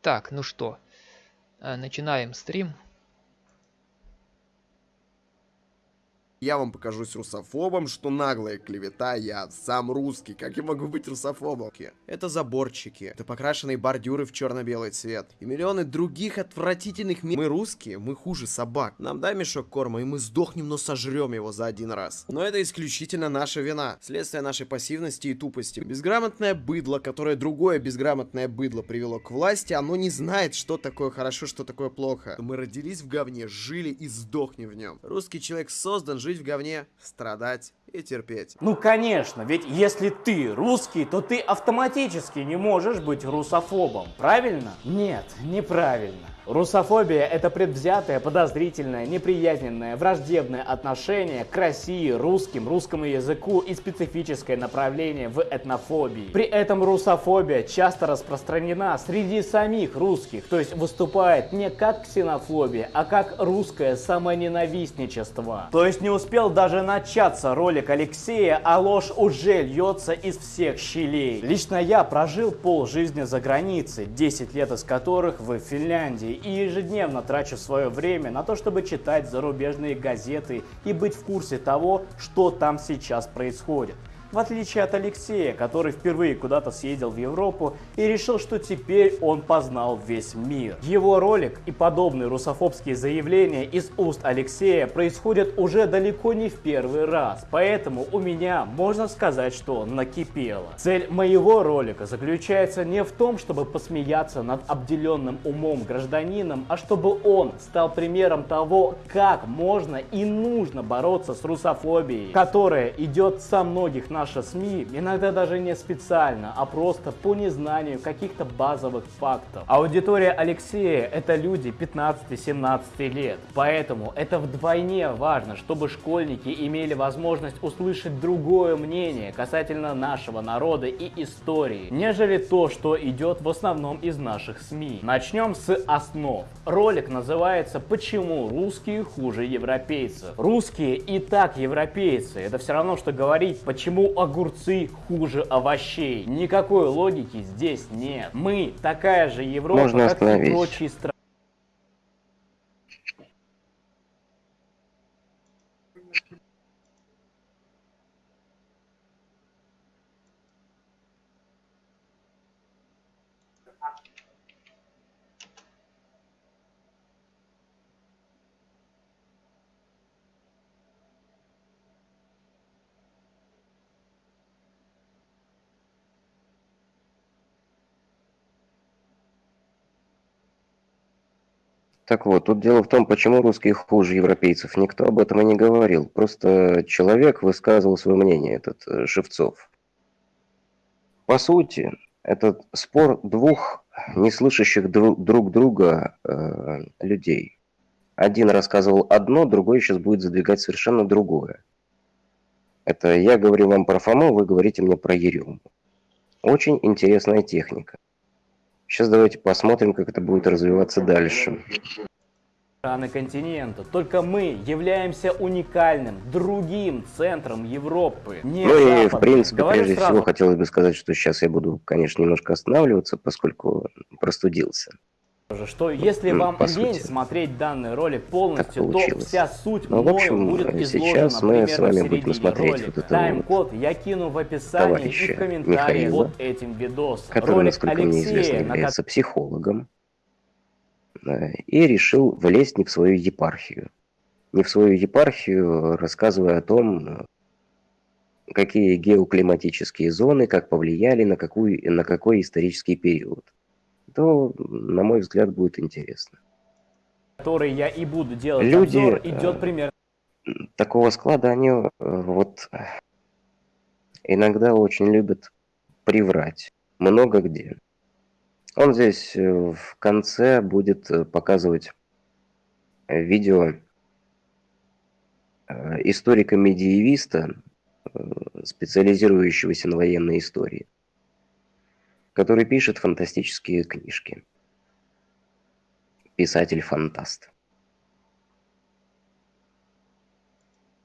Так, ну что, э, начинаем стрим. Я вам покажусь русофобом, что наглая клевета, я сам русский, как я могу быть русофобом? Это заборчики, это покрашенные бордюры в черно-белый цвет, и миллионы других отвратительных ми... Мы русские, мы хуже собак. Нам дай мешок корма, и мы сдохнем, но сожрем его за один раз. Но это исключительно наша вина, следствие нашей пассивности и тупости. Безграмотное быдло, которое другое безграмотное быдло привело к власти, оно не знает, что такое хорошо, что такое плохо. Мы родились в говне, жили и сдохнем в нем. Русский человек создан жить в говне, страдать и терпеть. Ну конечно, ведь если ты русский, то ты автоматически не можешь быть русофобом, правильно? Нет, неправильно. Русофобия – это предвзятое, подозрительное, неприязненное, враждебное отношение к России, русским, русскому языку и специфическое направление в этнофобии. При этом русофобия часто распространена среди самих русских, то есть выступает не как ксенофобия, а как русское самоненавистничество. То есть не успел даже начаться ролик Алексея, а ложь уже льется из всех щелей. Лично я прожил пол жизни за границей, 10 лет из которых в Финляндии, и ежедневно трачу свое время на то, чтобы читать зарубежные газеты и быть в курсе того, что там сейчас происходит. В отличие от Алексея, который впервые куда-то съездил в Европу и решил, что теперь он познал весь мир. Его ролик и подобные русофобские заявления из уст Алексея происходят уже далеко не в первый раз, поэтому у меня можно сказать, что накипело. Цель моего ролика заключается не в том, чтобы посмеяться над обделенным умом гражданином, а чтобы он стал примером того, как можно и нужно бороться с русофобией, которая идет со многих наши СМИ, иногда даже не специально, а просто по незнанию каких-то базовых фактов. Аудитория Алексея это люди 15-17 лет, поэтому это вдвойне важно, чтобы школьники имели возможность услышать другое мнение касательно нашего народа и истории, нежели то, что идет в основном из наших СМИ. Начнем с основ. Ролик называется «Почему русские хуже европейцев?». Русские и так европейцы. Это все равно, что говорить, почему огурцы хуже овощей. Никакой логики здесь нет. Мы такая же Европа, Можно как и прочие страны. Так вот, тут дело в том, почему русские хуже европейцев. Никто об этом и не говорил. Просто человек высказывал свое мнение, этот э, Шевцов. По сути, это спор двух неслышащих дру- друг друга э, людей. Один рассказывал одно, другой сейчас будет задвигать совершенно другое. Это я говорю вам про Фому, вы говорите мне про Ерему. Очень интересная техника. Сейчас давайте посмотрим, как это будет развиваться дальше. страны континента. Только мы являемся уникальным, другим центром Европы. Не Ну и, в принципе, Говорю прежде сразу, всего, хотелось бы сказать, что сейчас я буду, конечно, немножко останавливаться, поскольку простудился. Что если вам по лень сути. смотреть данный ролик полностью, то вся суть Ну, в общем, будет э, изложена сейчас мы с вами будем смотреть вот это Тайм-код я кину в описании и в комментарии Михаила, под этим видосом. который, ролик насколько мне известно, Алексея, на является психологом, э, и решил влезть не в свою епархию. Не в свою епархию, рассказывая о том, какие геоклиматические зоны, как повлияли на, какую, на какой исторический период. То, на мой взгляд, будет интересно. который я и буду делать Люди, обзор, э, идет примерно такого склада они э, вот э, иногда очень любят приврать. Много где. Он здесь э, в конце будет э, показывать э, видео э, историка-медиевиста, э, специализирующегося на военной истории, который пишет фантастические книжки. Писатель-фантаст.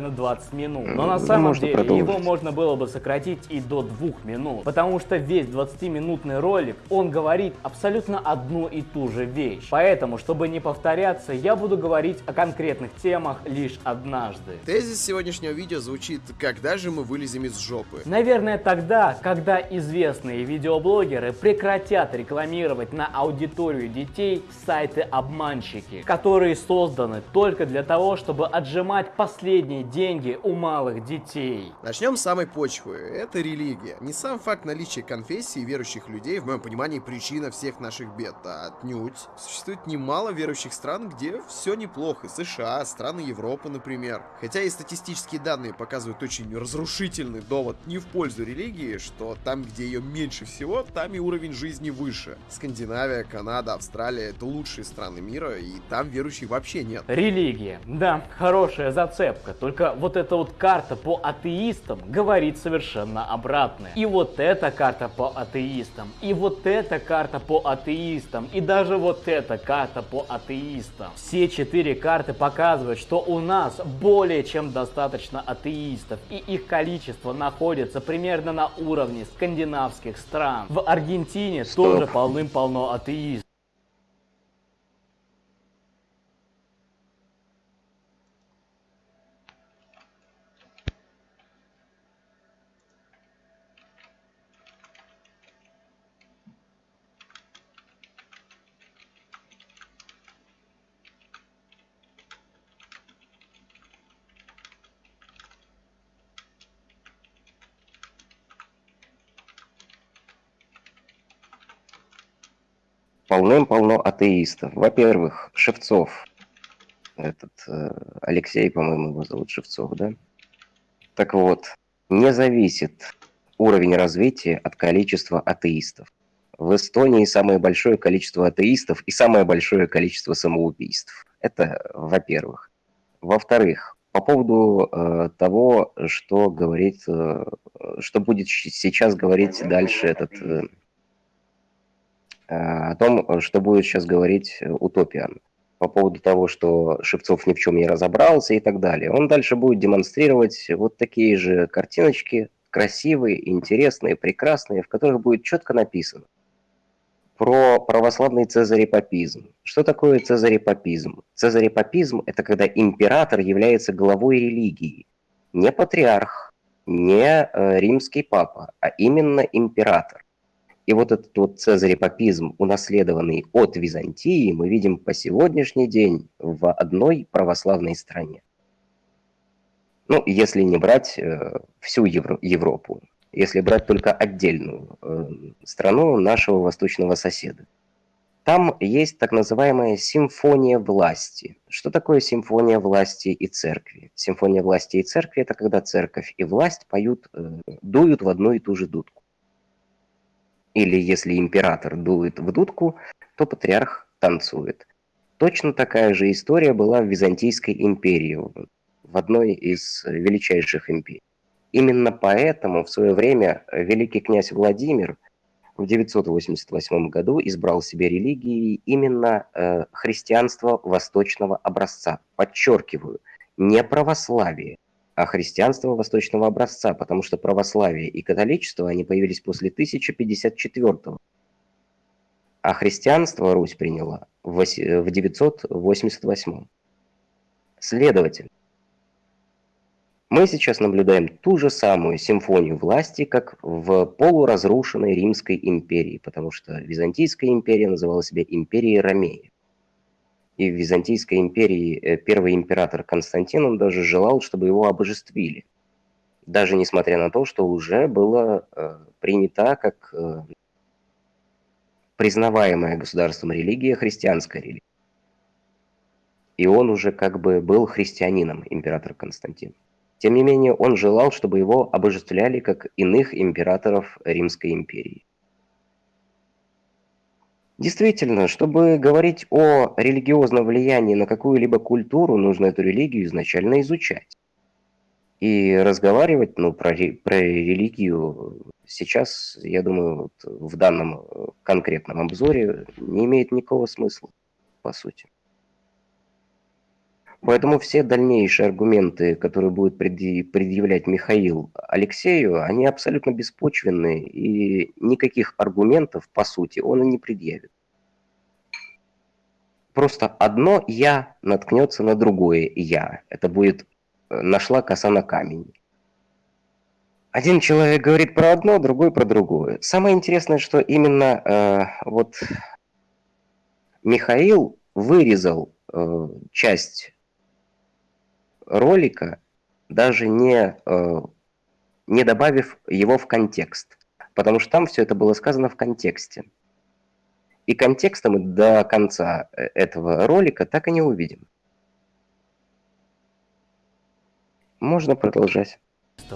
На 20 минут. Но на Ну, самом можно деле продолжить. его можно было бы сократить и до 2 минут. Потому что весь 20-минутный ролик, он говорит абсолютно одну и ту же вещь. Поэтому, чтобы не повторяться, я буду говорить о конкретных темах лишь однажды. Тезис сегодняшнего видео звучит «Когда же мы вылезем из жопы?». Наверное, тогда, когда известные видеоблогеры прекратят рекламировать на аудиторию детей сайты-обманщики, которые созданы только для того, чтобы отжимать последние деньги у малых детей. Начнем с самой почвы. Это религия. Не сам факт наличия конфессий и верующих людей, в моем понимании, причина всех наших бед, а отнюдь. Существует немало верующих стран, где все неплохо. США, страны Европы, например. Хотя и статистические данные показывают очень разрушительный довод не в пользу религии, что там, где ее меньше всего, там и уровень жизни выше. Скандинавия, Канада, Австралия — это лучшие страны мира, и там верующих вообще нет. Религия. Да, хорошая зацепка. Только вот эта вот карта по атеистам говорит совершенно обратное. И вот эта карта по атеистам, и вот эта карта по атеистам, и даже вот эта карта по атеистам. Все четыре карты показывают, что у нас более чем достаточно атеистов, и их количество находится примерно на уровне скандинавских стран. В Аргентине Стоп. тоже полным-полно атеистов. Полным-полно атеистов. Во-первых, Шевцов. Этот э, Алексей, по-моему, его зовут Шевцов, да? Так вот, не зависит уровень развития от количества атеистов. В Эстонии самое большое количество атеистов и самое большое количество самоубийств. Это во-первых. Во-вторых, по поводу э, того, что говорит, э, что будет сейчас говорить дальше этот э, о том, что будет сейчас говорить э, Утопиан по поводу того, что Шевцов ни в чем не разобрался и так далее. Он дальше будет демонстрировать вот такие же картиночки, красивые, интересные, прекрасные, в которых будет четко написано про православный цезарепапизм. Что такое цезарепапизм? Цезарепапизм – это когда император является главой религии. Не патриарх, не э, римский папа, а именно император. И вот этот вот цезарепапизм, унаследованный от Византии, мы видим по сегодняшний день в одной православной стране. Ну, если не брать э, всю Евро- Европу, если брать только отдельную э, страну нашего восточного соседа. Там есть так называемая симфония власти. Что такое симфония власти и церкви? Симфония власти и церкви – это когда церковь и власть поют, э, дуют в одну и ту же дудку. Или если император дует в дудку, то патриарх танцует. Точно такая же история была в Византийской империи, в- одной из величайших империй. Именно поэтому в свое время великий князь Владимир в 988 году избрал себе религией именно э, христианство восточного образца. Подчеркиваю, не православие, а христианство восточного образца, потому что православие и католичество, они появились после 1054 а христианство Русь приняла в оси- в 988 Следовательно, мы сейчас наблюдаем ту же самую симфонию власти, как в полуразрушенной Римской империи, потому что Византийская империя называла себя империей Ромеи. И в Византийской империи э, первый император Константин, он даже желал, чтобы его обожествили. Даже несмотря на то, что уже было э, принята как э, признаваемая государством религия христианская религия. И он уже как бы был христианином, император Константин. Тем не менее, он желал, чтобы его обожествляли как иных императоров Римской империи. Действительно, чтобы говорить о религиозном влиянии на какую-либо культуру, нужно эту религию изначально изучать. И разговаривать ну, про, про религию сейчас, я думаю, вот в данном э, конкретном обзоре не имеет никакого смысла, по сути. Поэтому все дальнейшие аргументы, которые будет предъявлять Михаил Алексею, они абсолютно беспочвенные, и никаких аргументов, по сути, он и не предъявит. Просто одно «я» наткнется на другое «я». Это будет э, «нашла коса на камень». Один человек говорит про одно, другой про другое. Самое интересное, что именно э, вот Михаил вырезал э, часть ролика, даже не, э, не добавив его в контекст. Потому что там все это было сказано в контексте. И контекста мы до конца э, этого ролика так и не увидим. Можно продолжать.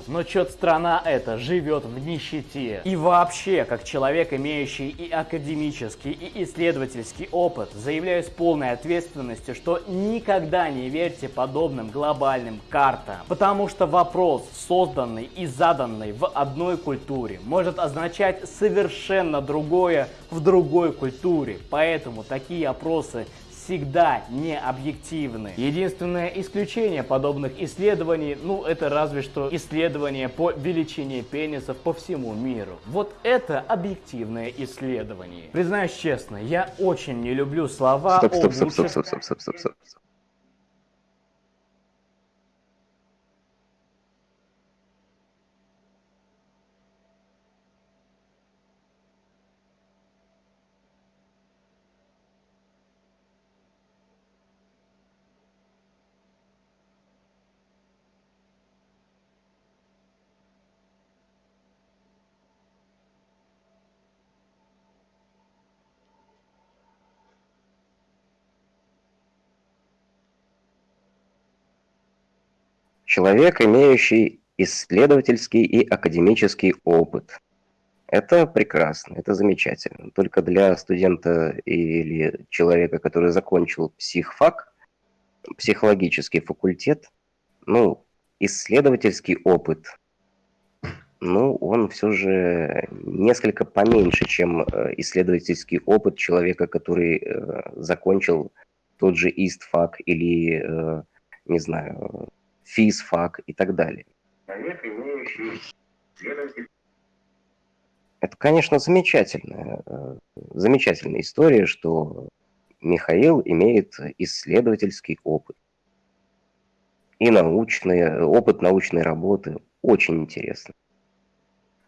Но чё страна эта живет в нищете. И вообще, как человек, имеющий и академический, и исследовательский опыт, заявляю с полной ответственностью, что никогда не верьте подобным глобальным картам. Потому что вопрос, созданный и заданный в одной культуре, может означать совершенно другое в другой культуре. Поэтому такие опросы всегда не объективны. Единственное исключение подобных исследований, ну это разве что исследование по величине пенисов по всему миру. Вот это объективное исследование. Признаюсь честно, я очень не люблю слова стоп, стоп, о лучших... стоп, стоп, стоп, стоп, стоп, стоп, стоп. Человек, имеющий исследовательский и академический опыт. Это прекрасно, это замечательно. Только для студента или человека, который закончил психфак, психологический факультет, ну, исследовательский опыт, ну, он все же несколько поменьше, чем э, исследовательский опыт человека, который э, закончил тот же ИСТФАК или, э, не знаю, физфак и так далее. Это, конечно, замечательная, э, замечательная история, что Михаил имеет исследовательский опыт и научный, опыт научной работы. Очень интересно.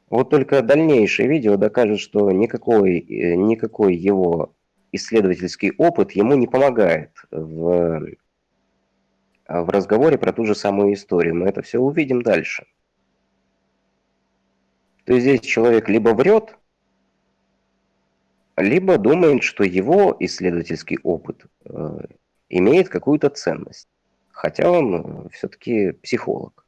Вот только дальнейшее видео докажет, что никакой, э, никакой его исследовательский опыт ему не помогает в в разговоре про ту же самую историю. Мы это все увидим дальше. То есть здесь человек либо врет, либо думает, что его исследовательский опыт э, имеет какую-то ценность, хотя он э, все-таки психолог.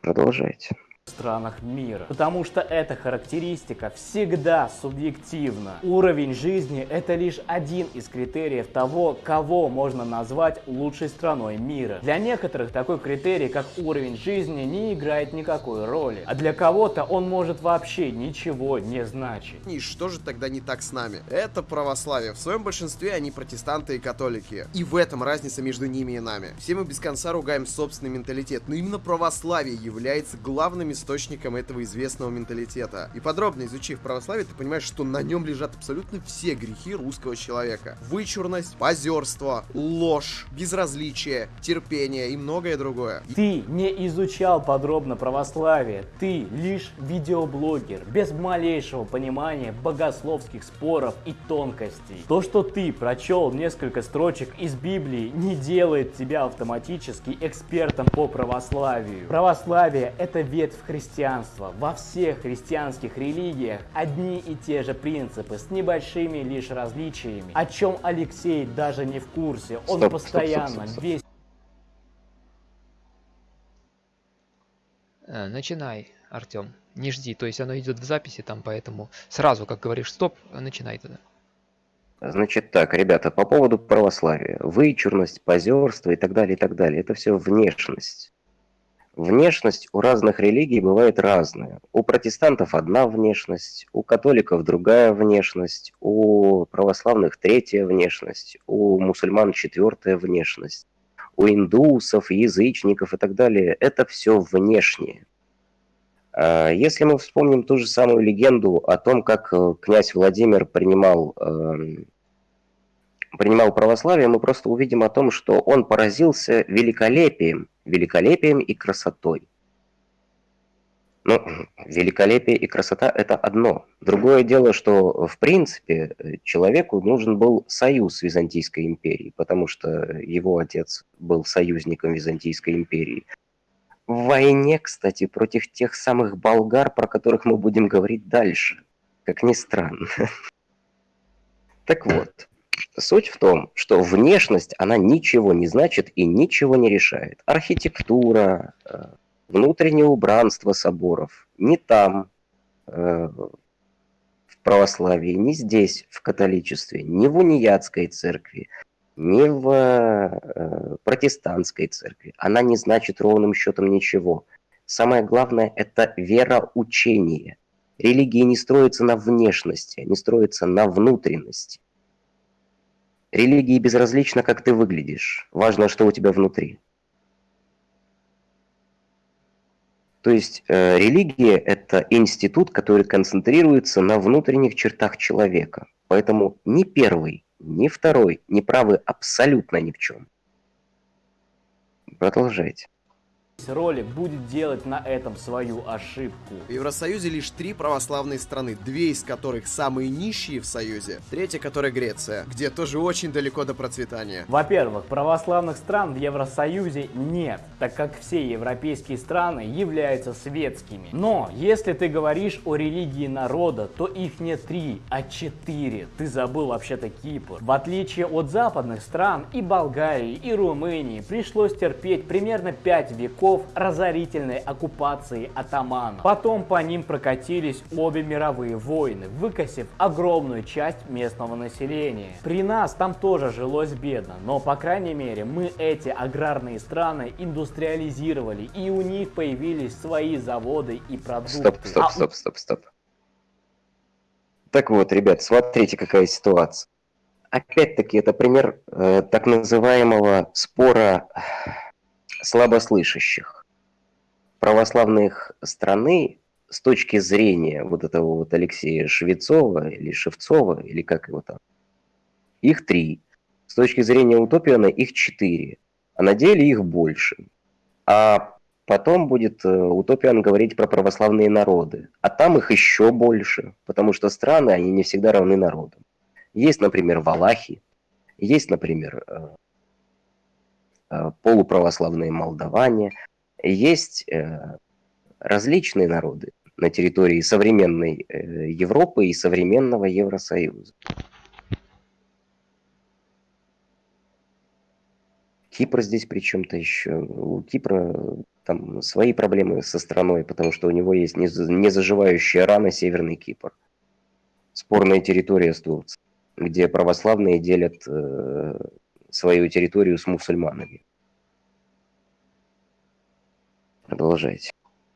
Продолжайте странах мира. Потому что эта характеристика всегда субъективна. Уровень жизни это лишь один из критериев того, кого можно назвать лучшей страной мира. Для некоторых такой критерий, как уровень жизни, не играет никакой роли. А для кого-то он может вообще ничего не значить. И что же тогда не так с нами? Это православие. В своем большинстве они протестанты и католики. И в этом разница между ними и нами. Все мы без конца ругаем собственный менталитет, но именно православие является главными источником этого известного менталитета. И подробно изучив православие, ты понимаешь, что на нем лежат абсолютно все грехи русского человека. Вычурность, позерство, ложь, безразличие, терпение и многое другое. Ты не изучал подробно православие, ты лишь видеоблогер, без малейшего понимания богословских споров и тонкостей. То, что ты прочел несколько строчек из Библии, не делает тебя автоматически экспертом по православию. Православие это ветвь христианства. Во всех христианских религиях одни и те же принципы с небольшими лишь различиями, о чем Алексей даже не в курсе. Он стоп, постоянно стоп, стоп, стоп, стоп. весь... Э, начинай, Артем. Не жди, то есть оно идет в записи там, поэтому сразу, как говоришь, стоп, начинай тогда. Значит так, ребята, по поводу православия. Вычурность, позерство и так далее, и так далее. Это все внешность. Внешность у разных религий бывает разная. У протестантов одна внешность, у католиков другая внешность, у православных третья внешность, у мусульман четвертая внешность, у индусов, язычников и так далее. Это все внешнее. А если мы вспомним ту же самую легенду о том, как э, князь Владимир принимал, эм, принимал православие, мы просто увидим о том, что он поразился великолепием, великолепием и красотой. Ну, великолепие и красота – это одно. Другое дело, что, в принципе, человеку нужен был союз Византийской империей, потому что его отец был союзником Византийской империи – в войне, кстати, против тех самых болгар, про которых мы будем говорить дальше. Как ни странно. Так вот, суть в том, что внешность, она ничего не значит и ничего не решает. Архитектура, э, внутреннее убранство соборов не там, э, в православии, не здесь, в католичестве, не в униятской церкви, не в э, протестантской церкви. Она не значит ровным счетом ничего. Самое главное – это вероучение. Религии не строятся на внешности, они строятся на внутренности. Религии безразлично, как ты выглядишь. Важно, что у тебя внутри. То есть э, религия – это институт, который концентрируется на внутренних чертах человека. Поэтому ни первый, ни второй не правы абсолютно ни в чем. Продолжайте ролик будет делать на этом свою ошибку. В Евросоюзе лишь три православные страны, две из которых самые нищие в Союзе, третья, которая Греция, где тоже очень далеко до процветания. Во-первых, православных стран в Евросоюзе нет, так как все европейские страны являются светскими. Но, если ты говоришь о религии народа, то их не три, а четыре. Ты забыл вообще-то Кипр. В отличие от западных стран, и Болгарии, и Румынии пришлось терпеть примерно 5 веков веков разорительной оккупации атаманов. Потом по ним прокатились обе мировые войны, выкосив огромную часть местного населения. При нас там тоже жилось бедно, но по крайней мере мы эти аграрные страны индустриализировали и у них появились свои заводы и продукты. Стоп, стоп, а... стоп, стоп, стоп. Так вот, ребят, смотрите, какая ситуация. Опять-таки, это пример э, так называемого спора слабослышащих. Православных страны с точки зрения вот этого вот Алексея Швецова или Шевцова, или как его там, их три. С точки зрения Утопиана их четыре. А на деле их больше. А потом будет э, Утопиан говорить про православные народы. А там их еще больше, потому что страны, они не всегда равны народам. Есть, например, Валахи, есть, например, э, полуправославные молдаване. Есть э, различные народы на территории современной э, Европы и современного Евросоюза. Кипр здесь при чем-то еще. У Кипра там свои проблемы со страной, потому что у него есть незаживающая рана Северный Кипр. Спорная территория с Турцией, где православные делят свою территорию с мусульманами. Продолжайте.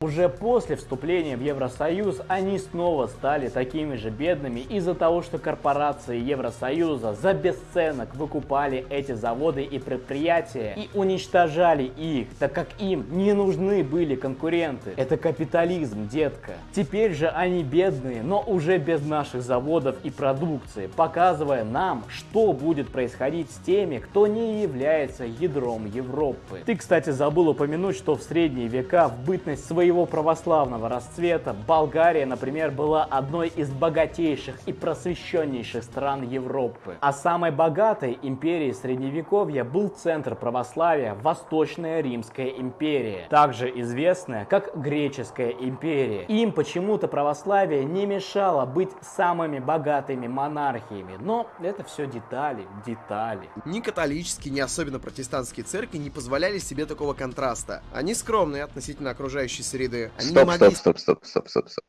Уже после вступления в Евросоюз они снова стали такими же бедными из-за того, что корпорации Евросоюза за бесценок выкупали эти заводы и предприятия и уничтожали их, так как им не нужны были конкуренты. Это капитализм, детка. Теперь же они бедные, но уже без наших заводов и продукции, показывая нам, что будет происходить с теми, кто не является ядром Европы. Ты, кстати, забыл упомянуть, что в средние века в бытность своей своего православного расцвета Болгария, например, была одной из богатейших и просвещеннейших стран Европы. А самой богатой империей Средневековья был центр православия Восточная Римская империя, также известная как Греческая империя. Им почему-то православие не мешало быть самыми богатыми монархиями, но это все детали, детали. Ни католические, ни особенно протестантские церкви не позволяли себе такого контраста. Они скромные относительно окружающей среды среды. Они стоп, могли... стоп, стоп, стоп, стоп, стоп, стоп.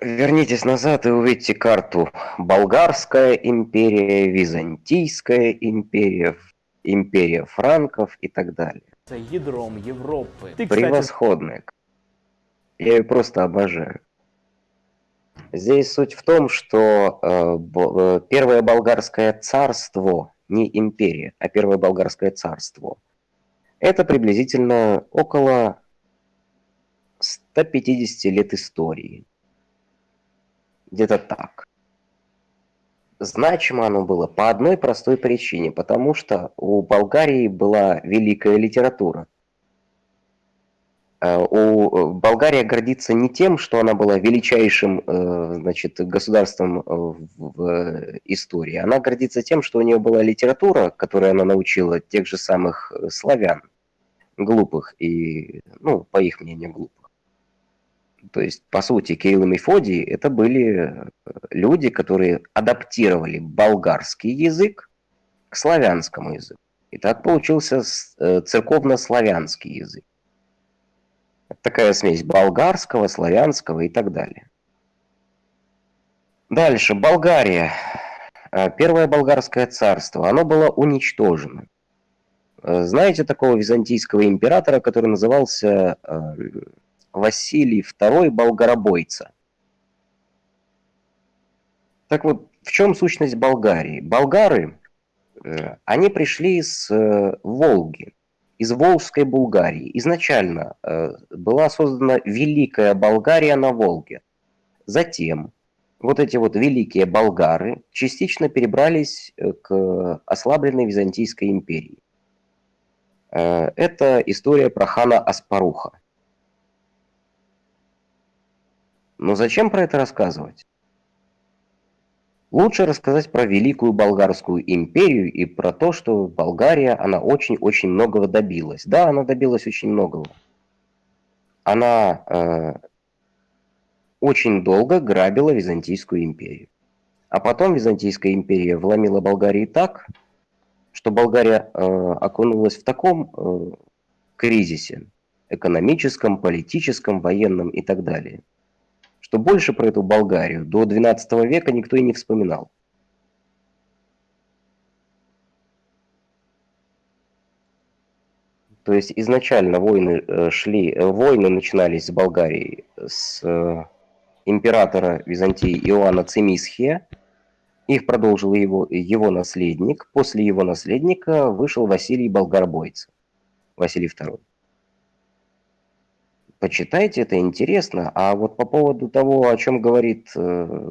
Вернитесь назад и увидите карту. Болгарская империя, Византийская империя. империя франков и так далее. Ядром Европы. Ты, кстати, Превосходная. Я ее просто обожаю. Здесь суть в том, что э, бо- э, Первое Болгарское царство, не империя, а Первое Болгарское царство, это приблизительно около 150 лет истории. Где-то так. Значимо оно было по одной простой причине, потому что у Болгарии была великая литература. Э, У э, Болгария гордится не тем, что она была величайшим э, значит, государством в истории. Она гордится тем, что у нее была литература, которую она научила тех же самых славян, глупых и, ну, по их мнению, глупых. То есть, по сути, Кирилл и Мефодий это были люди, которые адаптировали болгарский язык к славянскому языку. И так получился церковно-славянский язык. Это такая смесь болгарского, славянского и так далее. Дальше, Болгария. Э, Первое болгарское царство, оно было уничтожено. Э, Знаете такого византийского императора, который назывался э, Василий II Болгаробойца? Так вот, в чем сущность Болгарии? Болгары, они пришли с Волги, из Волжской Булгарии. Изначально э, была создана Великая Болгария на Волге. Затем вот эти вот великие болгары частично перебрались э, к ослабленной Византийской империи. Э, Это история про хана Аспаруха. Но зачем про это рассказывать? Лучше рассказать про Великую Болгарскую империю и про то, что Болгария, она очень-очень многого добилась. Да, она добилась очень многого. Она э, очень долго грабила Византийскую империю. А потом Византийская империя вломила Болгарии так, что Болгария э, окунулась в таком э, кризисе экономическом, политическом, военном и так далее, что больше про эту Болгарию до XII века никто и не вспоминал. То есть изначально войны э, шли, э, войны начинались с Болгарии с э, императора Византии Иоанна Цимисхия. Их продолжил его, его наследник. После его наследника вышел Василий Болгарбойц, Василий II. Почитайте, это интересно. А вот по поводу того, о чем говорит э,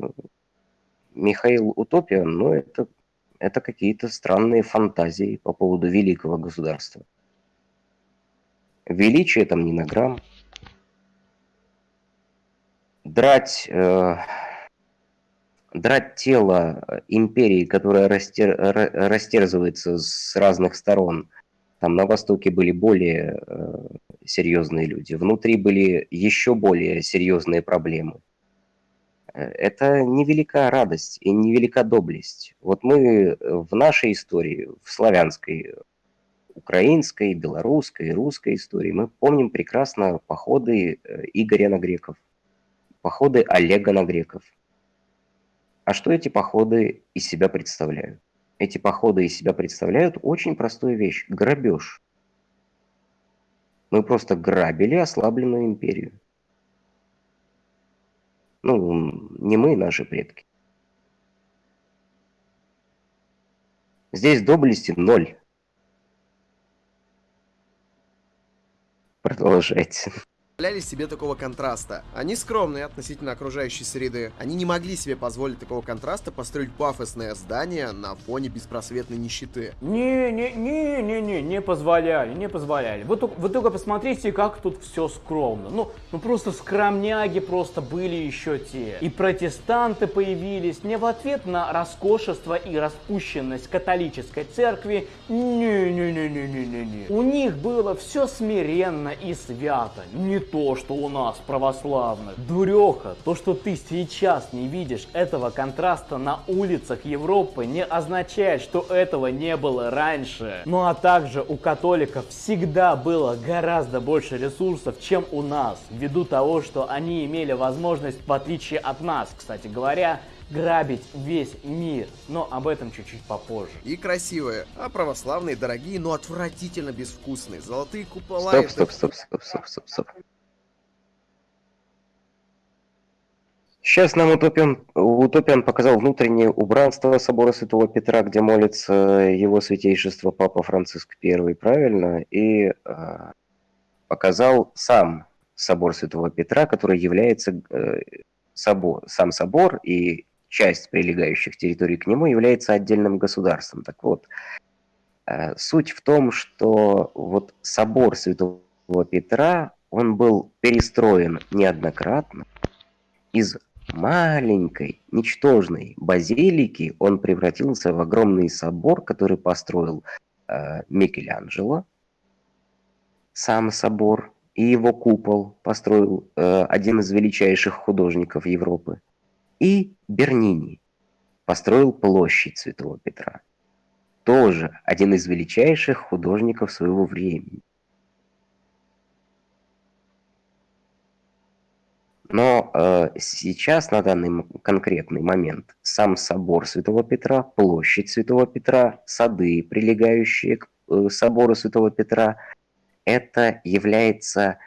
Михаил Утопия, ну это, это какие-то странные фантазии по поводу великого государства. Величие там не на грамм. Драть, э, драть тело империи, которая растер, ра- растерзывается с разных сторон. Там на Востоке были более э, серьезные люди, внутри были еще более серьезные проблемы. Э, Это невелика радость и невелика доблесть. Вот мы в нашей истории, в славянской, украинской, белорусской, русской истории, мы помним прекрасно походы э, Игоря на греков, походы Олега на греков. А что эти походы из себя представляют? Эти походы из себя представляют очень простую вещь – грабеж. Мы просто грабили ослабленную империю. Ну, не мы, наши предки. Здесь доблести ноль. Продолжайте. Позволяли себе такого контраста. Они скромные относительно окружающей среды. Они не могли себе позволить такого контраста построить пафосное здание на фоне беспросветной нищеты. Не, не, позволяли, не позволяли. Вы только, вы только посмотрите, как тут все скромно. Ну, ну просто скромняги просто были еще те. И протестанты появились не в ответ на роскошество и распущенность католической церкви. Не, не, не, не, не, не, не. У них было все смиренно и свято. Не то, что у нас православных. Дуреха, то, что ты сейчас не видишь этого контраста на улицах Европы, не означает, что этого не было раньше. Ну а также у католиков всегда было гораздо больше ресурсов, чем у нас, ввиду того, что они имели возможность, в отличие от нас, кстати говоря, грабить весь мир. Но об этом чуть-чуть попозже. И красивые, а православные дорогие, но отвратительно безвкусные. Золотые купола... Стоп, это- стоп, стоп, стоп, стоп, стоп, стоп. Сейчас нам Утопиан, Утопиан показал внутреннее убранство собора Святого Петра, где молится его святейшество Папа Франциск I, правильно? И э, показал сам собор Святого Петра, который является э, собор, сам собор и часть прилегающих территорий к нему является отдельным государством. Так вот, э, суть в том, что вот собор Святого Петра, он был перестроен неоднократно из маленькой, ничтожной базилики он превратился в огромный собор, который построил э, Микеланджело, сам собор, и его купол построил э, один из величайших художников Европы. И Бернини построил площадь Святого Петра. Тоже один из величайших художников своего времени. Но э, сейчас, на данный конкретный момент, сам собор Святого Петра, площадь Святого Петра, сады, прилегающие к э, собору Святого Петра, это является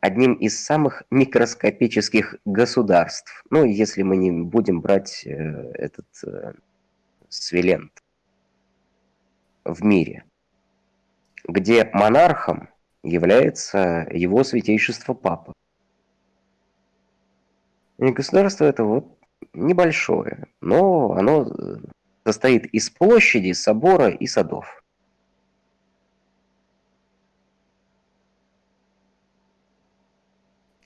одним из самых микроскопических государств. Ну, если мы не будем брать э, этот э, Свилент в мире, где монархом является его святейшество Папа. И государство это вот небольшое, но оно э, состоит из площади, собора и садов.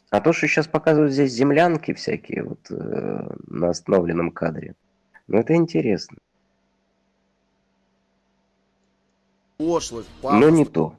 А то, что сейчас показывают здесь землянки всякие вот э, на остановленном кадре, ну это интересно, Пошлость, но пафос, не то.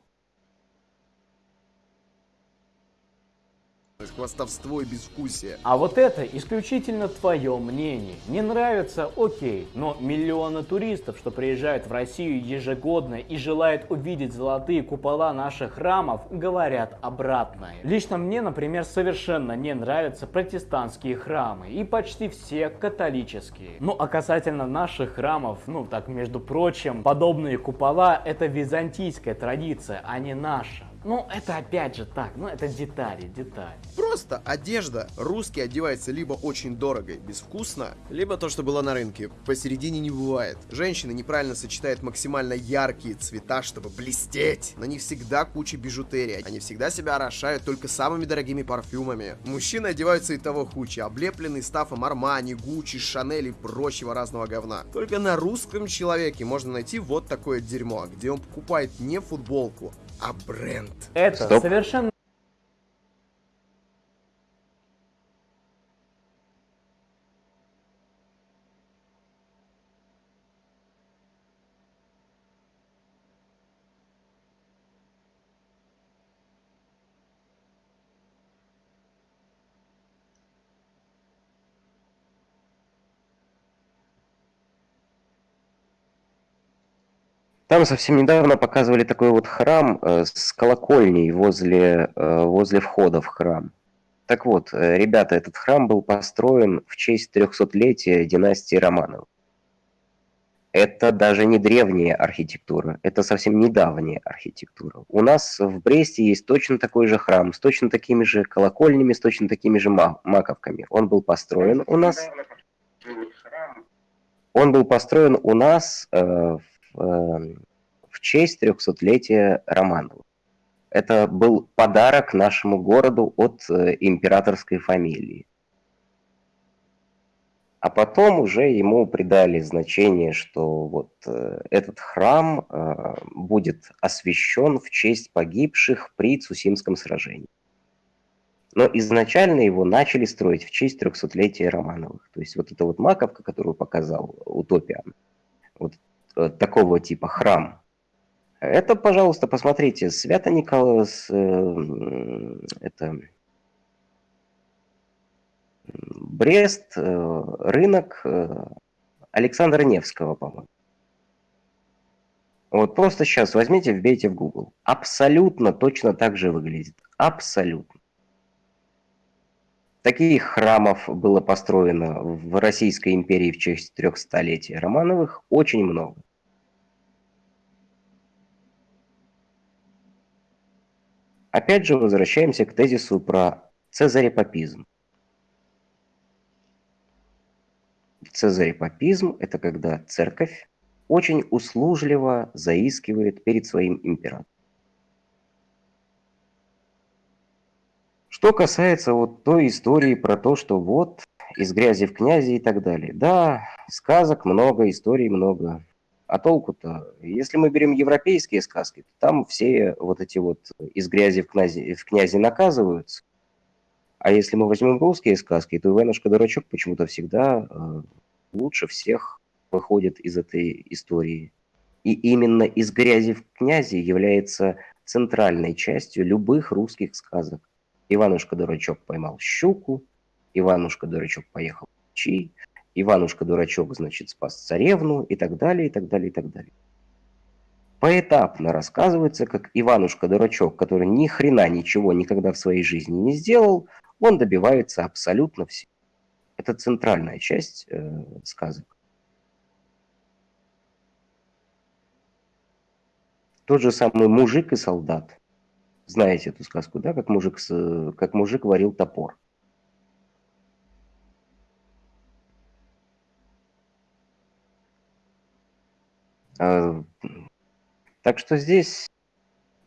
Хвастовство и безвкусие. А вот это исключительно твое мнение. Не нравится? Окей. Но миллионы туристов, что приезжают в Россию ежегодно и желают увидеть золотые купола наших храмов, говорят обратное. Лично мне, например, совершенно не нравятся протестантские храмы. И почти все католические. Ну а касательно наших храмов, ну так между прочим, подобные купола это византийская традиция, а не наша. Ну, это опять же так, ну это детали, детали. Просто одежда. Русский одевается либо очень дорого и безвкусно, либо то, что было на рынке. Посередине не бывает. Женщины неправильно сочетают максимально яркие цвета, чтобы блестеть. На них всегда куча бижутерии. Они всегда себя орошают только самыми дорогими парфюмами. Мужчины одеваются и того хучи, облепленные стафом Армани, Гуччи, Шанель и прочего разного говна. Только на русском человеке можно найти вот такое дерьмо, где он покупает не футболку, а бренд. Это Стоп. совершенно Там совсем недавно показывали такой вот храм э, с колокольней возле, э, возле входа в храм. Так вот, э, ребята, этот храм был построен в честь 300-летия династии Романовых. Это даже не древняя архитектура, это совсем недавняя архитектура. У нас в Бресте есть точно такой же храм, с точно такими же колокольнями, с точно такими же ма- маковками. Он был построен у нас... Он был построен у нас э, в, в честь 300-летия Романовых. Это был подарок нашему городу от э, императорской фамилии. А потом уже ему придали значение, что вот э, этот храм э, будет освящен в честь погибших при Цусимском сражении. Но изначально его начали строить в честь 300-летия Романовых. То есть вот эта вот маковка, которую показал Утопиан, вот такого типа храм, это, пожалуйста, посмотрите, Свято-Николас, э, м, это Брест, э, рынок э, Александра Невского, по-моему. Вот просто сейчас возьмите, вбейте в Google. Абсолютно точно так же выглядит. Абсолютно. Таких храмов было построено в Российской империи в честь трехстолетия Романовых очень много. Опять же, возвращаемся к тезису про цезарепапизм. Цезарепапизм – это когда церковь очень услужливо заискивает перед своим императором. Что касается вот той истории про то, что вот из грязи в князи и так далее. Да, сказок много, историй много. А толку-то? Если мы берем европейские сказки, то там все вот эти вот из грязи в князи, в князи наказываются. А если мы возьмем русские сказки, то Иванушка-дурачок почему-то всегда э, лучше всех выходит из этой истории. И именно из грязи в князи является центральной частью любых русских сказок. Иванушка-дурачок поймал щуку, Иванушка-дурачок поехал в Чи, Иванушка-дурачок, значит, спас царевну и так далее, и так далее, и так далее. Поэтапно рассказывается, как Иванушка-дурачок, который ни хрена ничего никогда в своей жизни не сделал, он добивается абсолютно всего. Это центральная часть э, сказок. Тот же самый мужик и солдат. Знаете эту сказку, да, как мужик, как мужик варил топор. А, так что здесь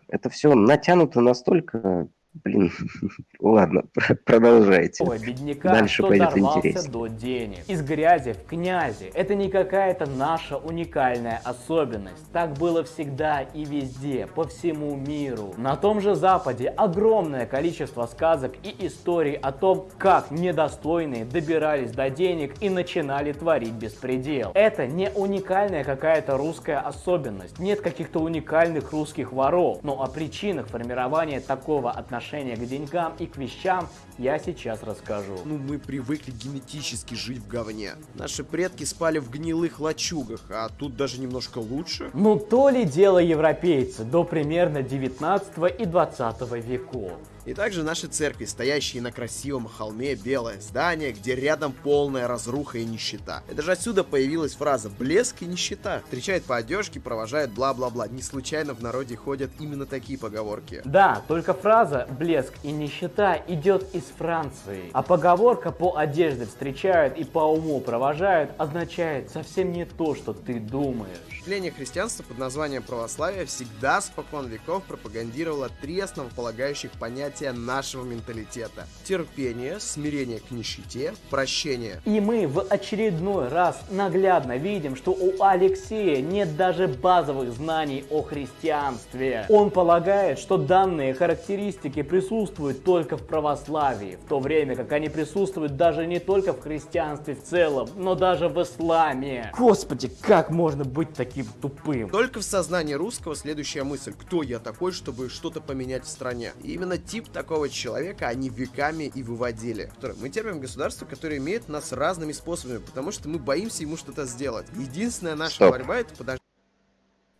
это все натянуто настолько Блин, ладно, продолжайте. Ой, бедняка, Дальше что пойдет интереснее. до денег. Из грязи в князи. Это не какая-то наша уникальная особенность. Так было всегда и везде, по всему миру. На том же Западе огромное количество сказок и историй о том, как недостойные добирались до денег и начинали творить беспредел. Это не уникальная какая-то русская особенность. Нет каких-то уникальных русских воров. Но о причинах формирования такого отношения отношение к деньгам и к вещам я сейчас расскажу. Ну, мы привыкли генетически жить в говне. Наши предки спали в гнилых лачугах, а тут даже немножко лучше. Ну, то ли дело европейцы до примерно 19 и 20 веков. И также наши церкви, стоящие на красивом холме белое здание, где рядом полная разруха и нищета. Это же отсюда появилась фраза «блеск и нищета». Встречают по одежке, провожают бла-бла-бла. Не случайно в народе ходят именно такие поговорки. Да, только фраза «блеск и нищета» идет из Франции. А поговорка «по одежде встречают и по уму провожают» означает совсем не то, что ты думаешь. Ответвление христианства под названием православие всегда спокон веков пропагандировало три основополагающих понятия нашего менталитета. Терпение, смирение к нищете, прощение. И мы в очередной раз наглядно видим, что у Алексея нет даже базовых знаний о христианстве. Он полагает, что данные характеристики присутствуют только в православии, в то время как они присутствуют даже не только в христианстве в целом, но даже в исламе. Господи, как можно быть таким таким тупым. Только в сознании русского следующая мысль. Кто я такой, чтобы что-то поменять в стране? И именно тип такого человека они веками и выводили. Мы терпим государство, которое имеет нас разными способами, потому что мы боимся ему что-то сделать. Единственная наша Стоп. борьба это подождать.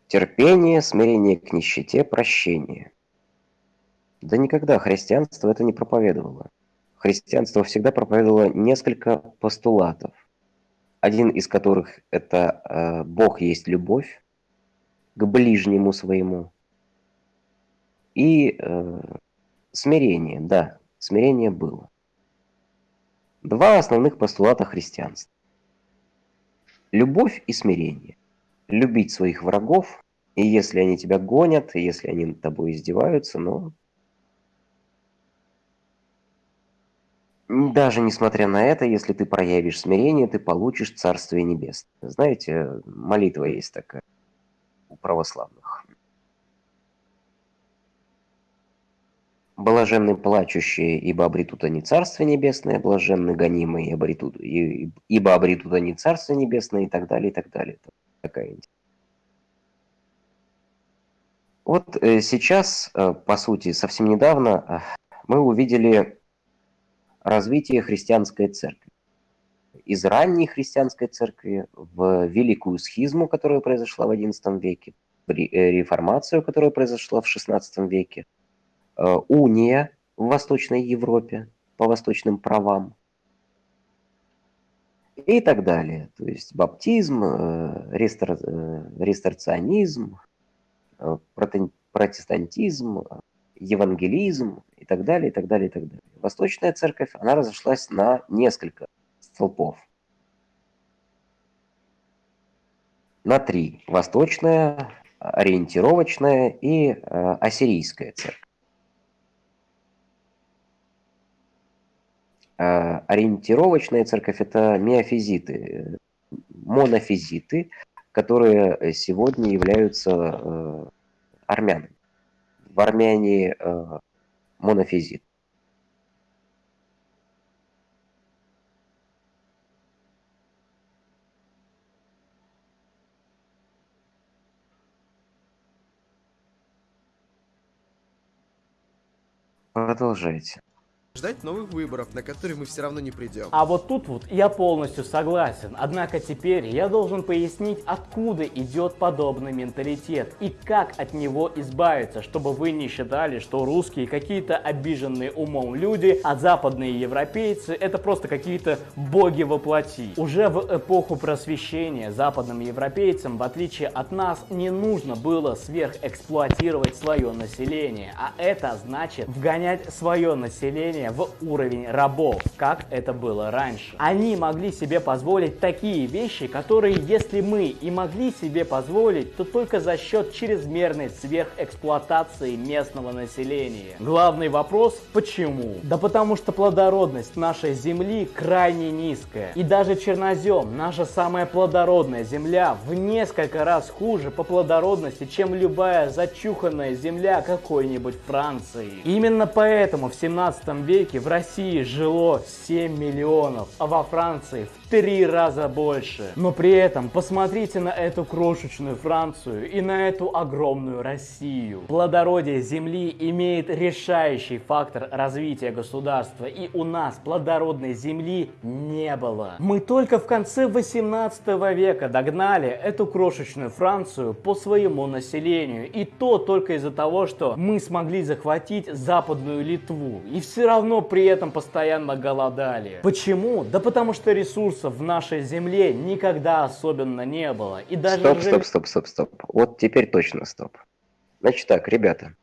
Терпение, смирение к нищете, прощение. Да никогда христианство это не проповедовало. Христианство всегда проповедовало несколько постулатов один из которых это э, Бог есть любовь к ближнему своему. И э, смирение, да, смирение было. Два основных постулата христианства. Любовь и смирение. Любить своих врагов, и если они тебя гонят, и если они над тобой издеваются, но Даже несмотря на это, если ты проявишь смирение, ты получишь Царствие Небесное. Знаете, молитва есть такая у православных. Блаженны плачущие, ибо обретут они Царствие Небесное, блаженны гонимые, обретут, ибо обретут они Царствие Небесное и так далее, и так далее. Такая Вот э, сейчас, э, по сути, совсем недавно э, мы увидели развитие христианской церкви. Из ранней христианской церкви в великую схизму, которая произошла в XI веке, э, реформацию, которая произошла в XVI веке, э, уния в Восточной Европе, по восточным правам и так далее. То есть баптизм, э, рестор, ресторционизм, протестантизм, евангелизм и так далее, и так далее, и так далее. Восточная церковь, она разошлась на несколько столпов. На три. Восточная, ориентировочная и э, ассирийская церковь. Э, ориентировочная церковь – это миофизиты, монофизиты, которые сегодня являются э, армянами. В Армении э, монофизит. Продолжайте ждать новых выборов, на которые мы все равно не придем. А вот тут вот я полностью согласен. Однако теперь я должен пояснить, откуда идет подобный менталитет и как от него избавиться, чтобы вы не считали, что русские какие-то обиженные умом люди, а западные европейцы это просто какие-то боги во плоти. Уже в эпоху просвещения западным европейцам, в отличие от нас, не нужно было сверхэксплуатировать свое население, а это значит вгонять свое население населения в уровень рабов, как это было раньше. Они могли себе позволить такие вещи, которые если мы и могли себе позволить, то только за счет чрезмерной сверхэксплуатации местного населения. Главный вопрос – почему? Да потому что плодородность нашей земли крайне низкая. И даже чернозем, наша самая плодородная земля, в несколько раз хуже по плодородности, чем любая зачуханная земля какой-нибудь Франции. Именно поэтому в 17 веке веке в России жило 7 миллионов, а во Франции в три раза больше. Но при этом посмотрите на эту крошечную Францию и на эту огромную Россию. Плодородие земли имеет решающий фактор развития государства, и у нас плодородной земли не было. Мы только в конце 18 века догнали эту крошечную Францию по своему населению, и то только из-за того, что мы смогли захватить западную Литву, и все равно при этом постоянно голодали. Почему? Да потому что ресурсы ресурсов в нашей земле никогда особенно не было. И даже стоп, стоп, стоп, стоп, стоп. Вот теперь точно стоп. Значит так, ребята.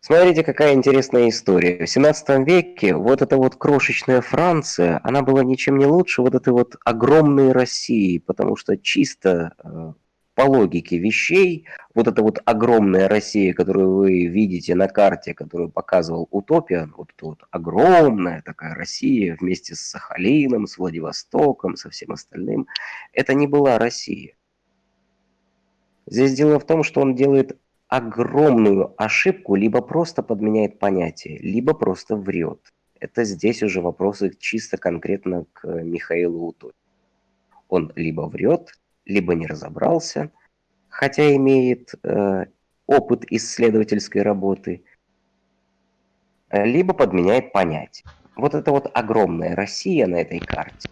Смотрите, какая интересная история. В 17 веке вот эта вот крошечная Франция, она была ничем не лучше вот этой вот огромной России, потому что чисто э, по логике вещей, вот эта вот огромная Россия, которую вы видите на карте, которую показывал Утопия, вот эта вот огромная такая Россия вместе с Сахалином, с Владивостоком, со всем остальным, это не была Россия. Здесь дело в том, что он делает огромную ошибку, либо просто подменяет понятие, либо просто врет. Это здесь уже вопросы чисто конкретно к Михаилу Утопию. Он либо врет, либо не разобрался, хотя имеет э, опыт исследовательской работы, либо подменяет понятие. Вот это вот огромная Россия на этой карте.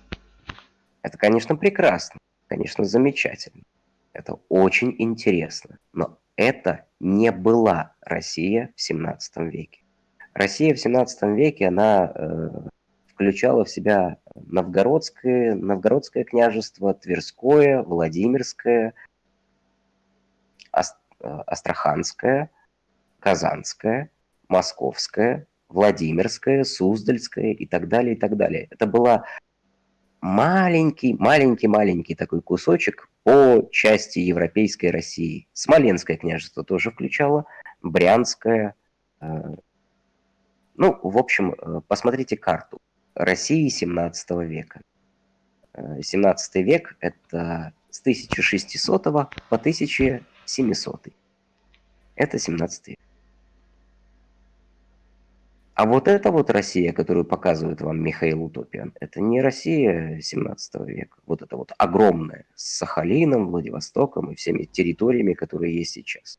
Это, конечно, прекрасно, конечно, замечательно. Это очень интересно. Но это не была Россия в 17 веке. Россия в 17 веке, она э, включала в себя Новгородское, Новгородское княжество, Тверское, Владимирское, Астраханское, Казанское, Московское, Владимирское, Суздальское и так далее, и так далее. Это была маленький, маленький, маленький такой кусочек по части европейской России. Смоленское княжество тоже включало, Брянское. Э, ну, в общем, э, посмотрите карту. России 17 века. 17 э, век – это с 1600 по 1700. Это 17 век. А вот эта вот Россия, которую показывает вам Михаил Утопиан, это не Россия 17 века. Вот это вот огромная, с Сахалином, Владивостоком и всеми территориями, которые есть сейчас.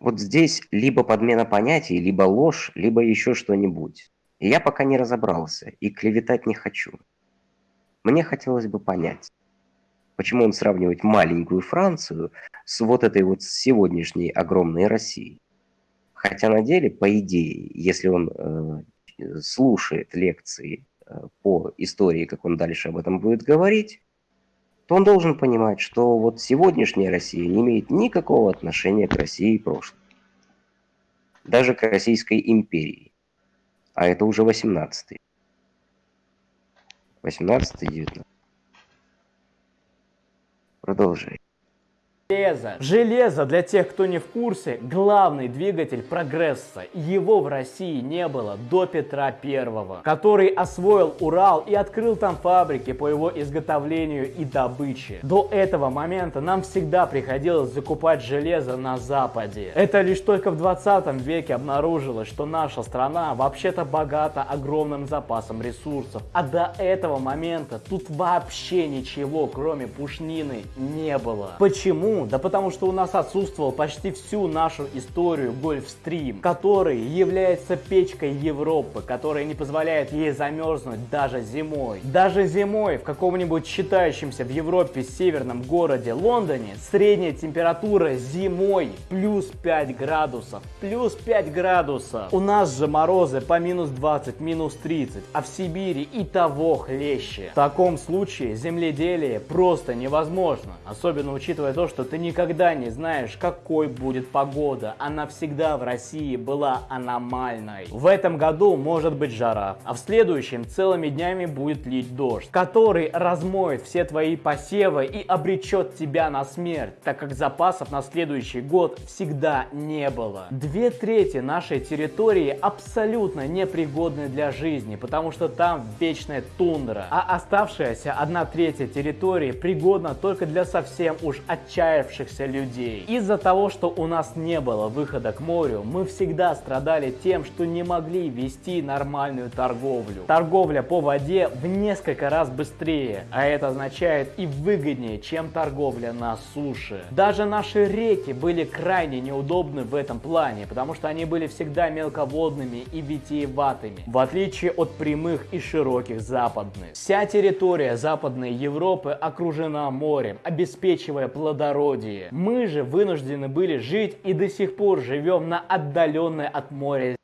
Вот здесь либо подмена понятий, либо ложь, либо еще что-нибудь. И я пока не разобрался и клеветать не хочу. Мне хотелось бы понять, почему он сравнивает маленькую Францию с вот этой вот сегодняшней огромной Россией. Хотя на деле, по идее, если он э, слушает лекции э, по истории, как он дальше об этом будет говорить, то он должен понимать, что вот сегодняшняя Россия не имеет никакого отношения к России прошлого. Даже к Российской империи. А это уже 18-й. 18-19. Продолжай. Железо. Железо, для тех, кто не в курсе, главный двигатель прогресса. Его в России не было до Петра Первого, который освоил Урал и открыл там фабрики по его изготовлению и добыче. До этого момента нам всегда приходилось закупать железо на Западе. Это лишь только в 20 веке обнаружилось, что наша страна вообще-то богата огромным запасом ресурсов. А до этого момента тут вообще ничего, кроме пушнины, не было. Почему? Да потому что у нас отсутствовал почти всю нашу историю Гольфстрим, который является печкой Европы, которая не позволяет ей замерзнуть даже зимой. Даже зимой в каком-нибудь считающемся в Европе северном городе Лондоне средняя температура зимой плюс 5 градусов. Плюс 5 градусов. У нас же морозы по минус 20, минус 30, а в Сибири и того хлеще. В таком случае земледелие просто невозможно. Особенно учитывая то, что ты никогда не знаешь, какой будет погода. Она всегда в России была аномальной. В этом году может быть жара, а в следующем целыми днями будет лить дождь, который размоет все твои посевы и обречет тебя на смерть, так как запасов на следующий год всегда не было. Две трети нашей территории абсолютно непригодны для жизни, потому что там вечная тундра, а оставшаяся одна третья территории пригодна только для совсем уж отчаянных отчаявшихся людей. Из-за того, что у нас не было выхода к морю, мы всегда страдали тем, что не могли вести нормальную торговлю. Торговля по воде в несколько раз быстрее, а это означает и выгоднее, чем торговля на суше. Даже наши реки были крайне неудобны в этом плане, потому что они были всегда мелководными и витиеватыми, в отличие от прямых и широких западных. Вся территория Западной Европы окружена морем, обеспечивая плодородие плодородие. Мы же вынуждены были жить и до сих пор живем на отдаленной от моря.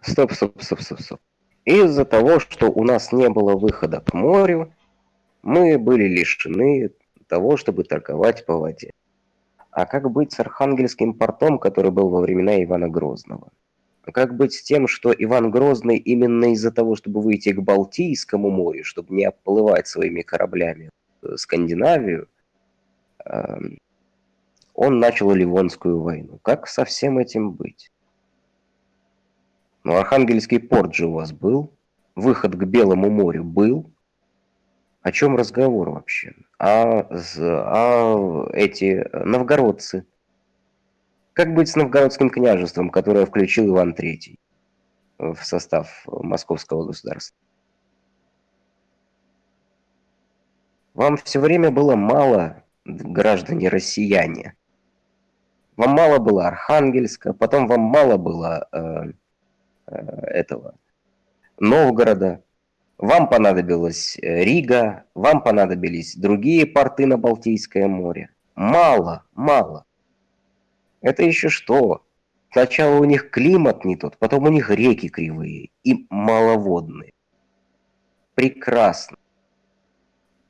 Стоп, стоп, стоп, стоп, стоп. Из-за того, что у нас не было выхода к морю, мы были лишены того, чтобы торговать по воде. А как быть с Архангельским портом, который был во времена Ивана Грозного? А как быть с тем, что Иван Грозный именно из-за того, чтобы выйти к Балтийскому морю, чтобы не оплывать своими кораблями Скандинавию, эм, он начал Ливонскую войну. Как со всем этим быть? Ну, Архангельский порт же у вас был, выход к Белому морю был. О чем разговор вообще? А, а эти новгородцы? Как быть с новгородским княжеством, которое включил Иван III в состав московского государства? Вам все время было мало, граждане россияне, вам мало было Архангельска, потом вам мало было э, э, этого Новгорода, вам понадобилась э, Рига, вам понадобились другие порты на Балтийское море. Мало, мало. Это еще что? Сначала у них климат не тот, потом у них реки кривые и маловодные. Прекрасно.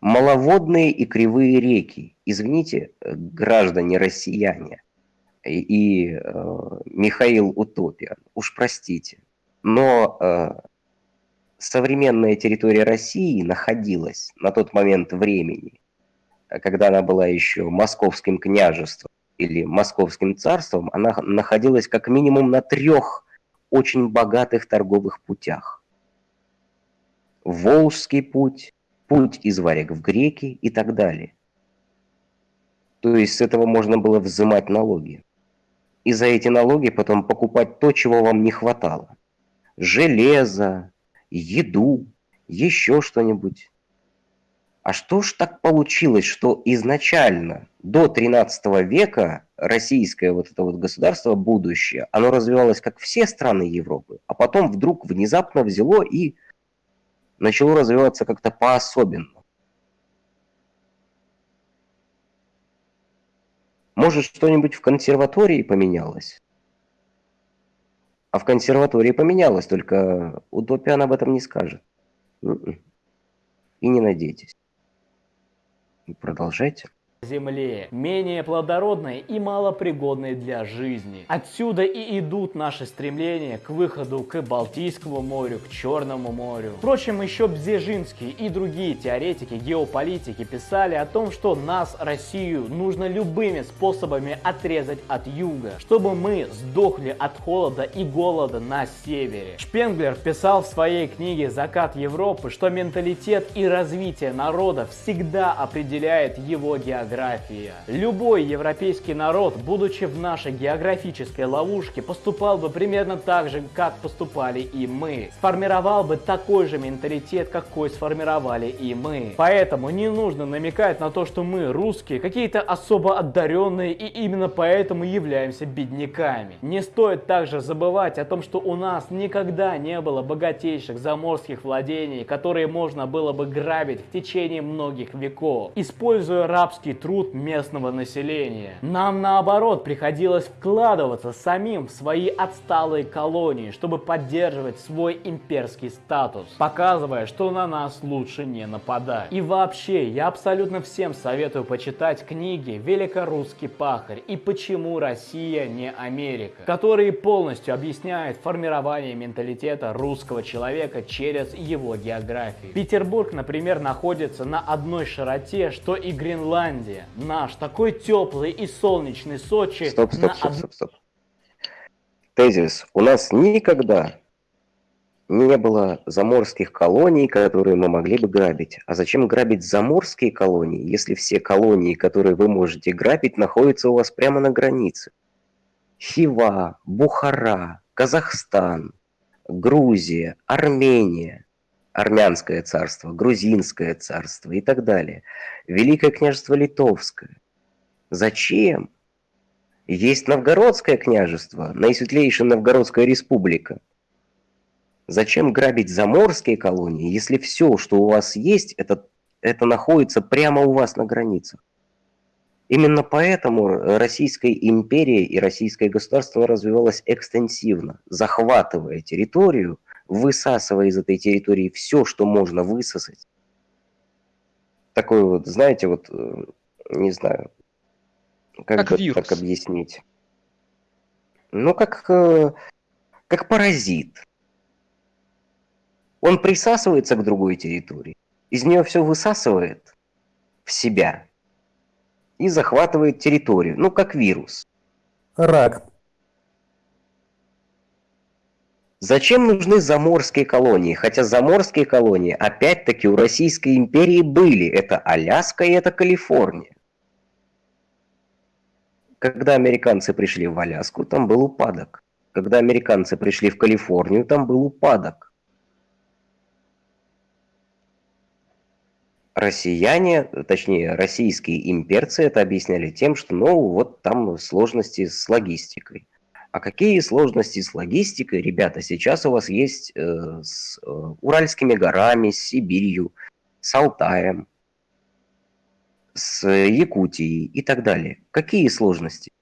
Маловодные и кривые реки. Извините, э, граждане россияне, и э, Михаил Утопия. Уж простите. Но э, современная территория России находилась на тот момент времени, когда она была еще московским княжеством или московским царством, она находилась как минимум на трех очень богатых торговых путях. Волжский путь, путь из Варяг в Греки и так далее. То есть с этого можно было взимать налоги и за эти налоги потом покупать то, чего вам не хватало. Железо, еду, еще что-нибудь. А что ж так получилось, что изначально до 13 века российское вот это вот государство, будущее, оно развивалось как все страны Европы, а потом вдруг внезапно взяло и начало развиваться как-то по-особенному. Может, что-нибудь в консерватории поменялось? А в консерватории поменялось, только Утопиан об этом не скажет. М-м. И не надейтесь. Продолжайте земле, менее плодородной и малопригодной для жизни. Отсюда и идут наши стремления к выходу к Балтийскому морю, к Черному морю. Впрочем, еще Бзежинский и другие теоретики геополитики писали о том, что нас, Россию, нужно любыми способами отрезать от юга, чтобы мы сдохли от холода и голода на севере. Шпенглер писал в своей книге «Закат Европы», что менталитет и развитие народа всегда определяет его географию география. Любой европейский народ, будучи в нашей географической ловушке, поступал бы примерно так же, как поступали и мы. Сформировал бы такой же менталитет, какой сформировали и мы. Поэтому не нужно намекать на то, что мы, русские, какие-то особо одаренные и именно поэтому являемся бедняками. Не стоит также забывать о том, что у нас никогда не было богатейших заморских владений, которые можно было бы грабить в течение многих веков. Используя рабский труд местного населения. Нам наоборот приходилось вкладываться самим в свои отсталые колонии, чтобы поддерживать свой имперский статус, показывая, что на нас лучше не нападать. И вообще, я абсолютно всем советую почитать книги «Великорусский пахарь» и «Почему Россия не Америка», которые полностью объясняют формирование менталитета русского человека через его географию. Петербург, например, находится на одной широте, что и Гренландия, Италия, наш такой теплый и солнечный Сочи. Стоп, стоп, на... стоп, стоп, стоп. Тезис. У нас никогда не было заморских колоний, которые мы могли бы грабить. А зачем грабить заморские колонии, если все колонии, которые вы можете грабить, находятся у вас прямо на границе? Хива, Бухара, Казахстан, Грузия, Армения армянское царство, грузинское царство и так далее. Великое княжество Литовское. Зачем? Есть Новгородское княжество, наисветлейшая Новгородская республика. Зачем грабить заморские колонии, если все, что у вас есть, это, это находится прямо у вас на границах? Именно поэтому Российская империя и российское государство развивалось экстенсивно, захватывая территорию – высасывая из этой территории все, что можно высосать. Такой вот, знаете, вот, э, не знаю, как, как бы вирус. так объяснить. Ну, как, э, как паразит. Он присасывается к другой территории, из нее все высасывает в себя и захватывает территорию, ну, как вирус. Рак. Зачем нужны заморские колонии? Хотя заморские колонии, опять-таки, у Российской империи были. Это Аляска и это Калифорния. Когда американцы пришли в Аляску, там был упадок. Когда американцы пришли в Калифорнию, там был упадок. Россияне, точнее, российские имперцы это объясняли тем, что, ну, вот там сложности с логистикой. А какие сложности с логистикой, ребята, сейчас у вас есть э, с э, Уральскими горами, с Сибирью, с Алтаем, с Якутией и так далее? Какие сложности?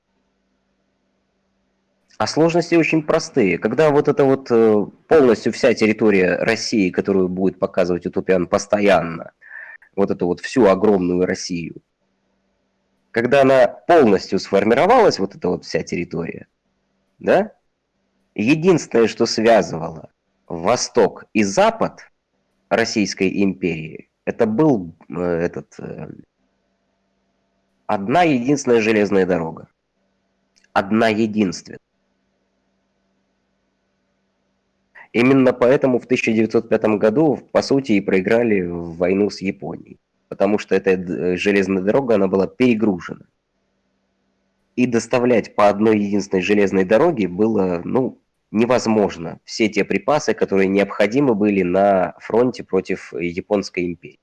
А сложности очень простые. Когда вот это вот э, полностью вся территория России, которую будет показывать Утопиан постоянно, вот эту вот всю огромную Россию, когда она полностью сформировалась, вот эта вот вся территория, да? Единственное, что связывало Восток и Запад Российской империи, это был э, этот э, одна единственная железная дорога. Одна единственная. Именно поэтому в 1905 году, по сути, и проиграли войну с Японией. Потому что эта э, железная дорога, она была перегружена и доставлять по одной единственной железной дороге было, ну, невозможно. Все те припасы, которые необходимы были на фронте против Японской империи.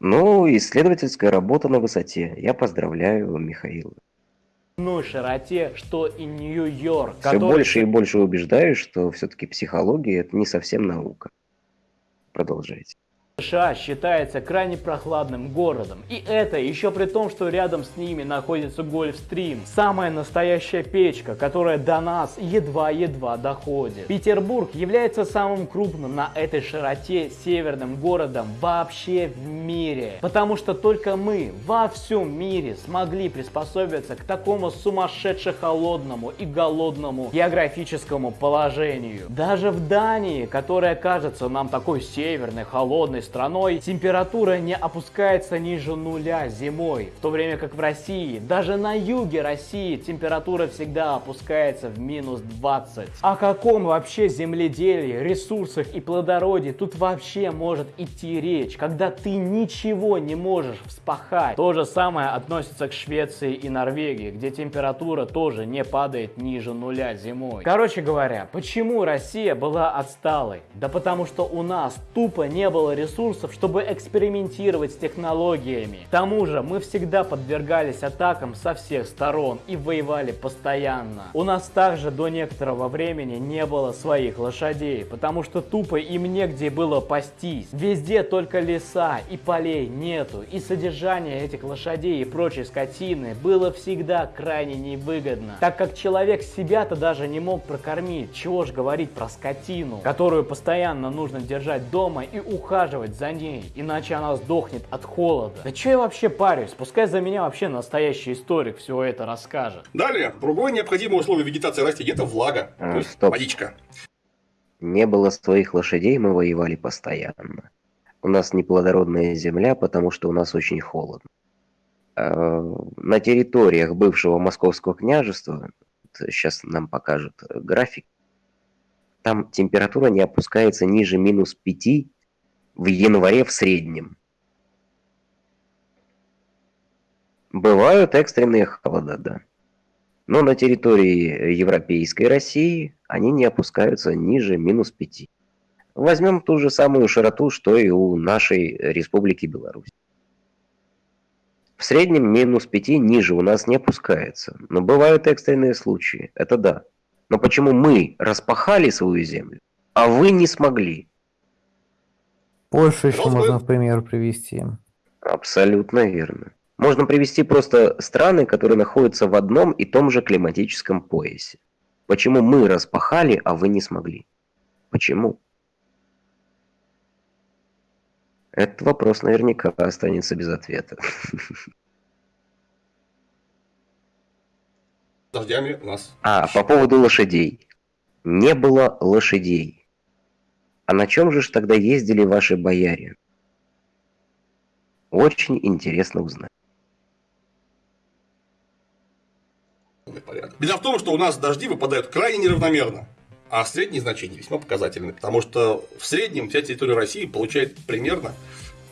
Ну, исследовательская работа на высоте. Я поздравляю Михаила. Ну, широте, что и Нью-Йорк. Все который... больше и больше убеждаюсь, что все-таки психология это не совсем наука. Продолжайте. США считается крайне прохладным городом. И это еще при том, что рядом с ними находится Гольфстрим. Самая настоящая печка, которая до нас едва-едва доходит. Петербург является самым крупным на этой широте северным городом вообще в мире. Потому что только мы во всем мире смогли приспособиться к такому сумасшедше холодному и голодному географическому положению. Даже в Дании, которая кажется нам такой северной, холодной, страной температура не опускается ниже нуля зимой, в то время как в России, даже на юге России температура всегда опускается в минус 20. О каком вообще земледелии, ресурсах и плодородии тут вообще может идти речь, когда ты ничего не можешь вспахать? То же самое относится к Швеции и Норвегии, где температура тоже не падает ниже нуля зимой. Короче говоря, почему Россия была отсталой? Да потому что у нас тупо не было ресурсов ресурсов, чтобы экспериментировать с технологиями. К тому же мы всегда подвергались атакам со всех сторон и воевали постоянно. У нас также до некоторого времени не было своих лошадей, потому что тупо им негде было пастись. Везде только леса и полей нету, и содержание этих лошадей и прочей скотины было всегда крайне невыгодно, так как человек себя-то даже не мог прокормить, чего ж говорить про скотину, которую постоянно нужно держать дома и ухаживать ухаживать за ней, иначе она сдохнет от холода. Да что я вообще парюсь? Пускай за меня вообще настоящий историк все это расскажет. Далее, другое необходимое условие вегетации растений – это влага, а, то есть стоп. водичка. Не было своих лошадей, мы воевали постоянно. У нас неплодородная земля, потому что у нас очень холодно. А, на территориях бывшего московского княжества, сейчас нам покажут график, там температура не опускается ниже минус 5 в январе в среднем. Бывают экстренные холода, да. Но на территории Европейской России они не опускаются ниже минус 5. Возьмем ту же самую широту, что и у нашей Республики Беларусь. В среднем минус 5 ниже у нас не опускается. Но бывают экстренные случаи, это да. Но почему мы распахали свою землю, а вы не смогли? Польшу еще можно в пример привести. Абсолютно верно. Можно привести просто страны, которые находятся в одном и том же климатическом поясе. Почему мы распахали, а вы не смогли? Почему? Этот вопрос наверняка останется без ответа. Дождями у нас. А, по поводу лошадей. Не было лошадей. А на чем же ж тогда ездили ваши бояре? Очень интересно узнать. Беда в том, что у нас дожди выпадают крайне неравномерно, а средние значения весьма показательны, потому что в среднем вся территория России получает примерно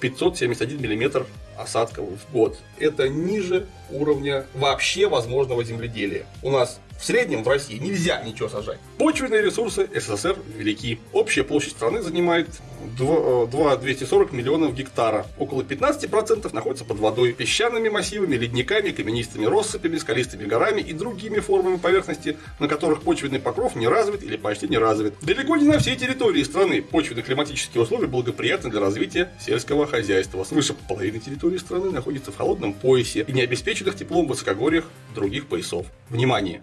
571 миллиметр осадков в год. Это ниже уровня вообще возможного земледелия. У нас в среднем в России нельзя ничего сажать. Почвенные ресурсы СССР велики. Общая площадь страны занимает 2, 240 э, миллионов гектара. Около 15% находится под водой, песчаными массивами, ледниками, каменистыми россыпями, скалистыми горами и другими формами поверхности, на которых почвенный покров не развит или почти не развит. Далеко не на всей территории страны почвенно-климатические условия благоприятны для развития сельского хозяйства. Свыше половины территории страны находится в холодном поясе и не обеспеченных теплом высокогорьях других поясов. Внимание!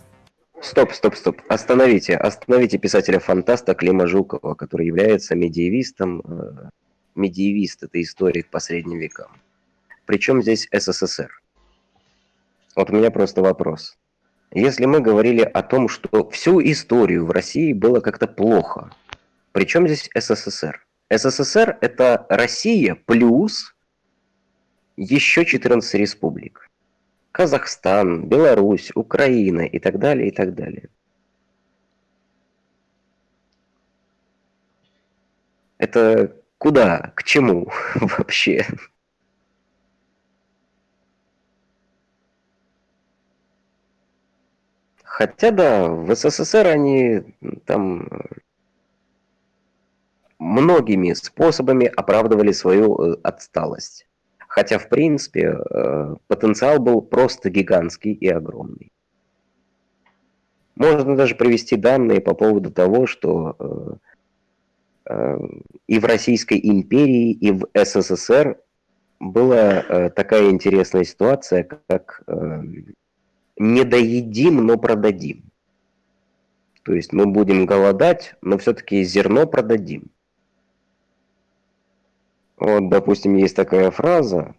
Стоп, стоп, стоп. Остановите, остановите писателя-фантаста Клима Жукова, который является медиевистом. Э, медиевист – это историк по средним векам. Причем здесь СССР? Вот у меня просто вопрос. Если мы говорили о том, что всю историю в России было как-то плохо, причем здесь СССР? СССР – это Россия плюс еще 14 республик. Казахстан, Беларусь, Украина и так далее, и так далее. Это куда, к чему вообще? Хотя да, в СССР они там многими способами оправдывали свою э, отсталость. Хотя, в принципе, э, потенциал был просто гигантский и огромный. Можно даже привести данные по поводу того, что э, э, и в Российской империи, и в СССР была такая интересная ситуация, как не доедим, но продадим. То есть мы будем голодать, но все-таки зерно продадим. Вот, допустим, есть такая фраза,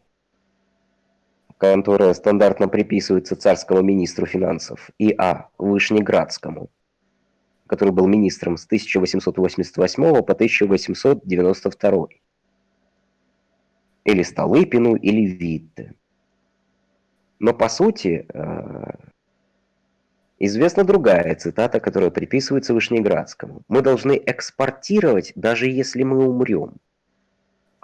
которая стандартно приписывается царскому министру финансов И.А. Вышнеградскому, который был министром с 1888 по 1892. Или Столыпину, или Витте. Но по сути, э, известна другая цитата, которая приписывается Вышнеградскому. Мы должны экспортировать, даже если мы умрем.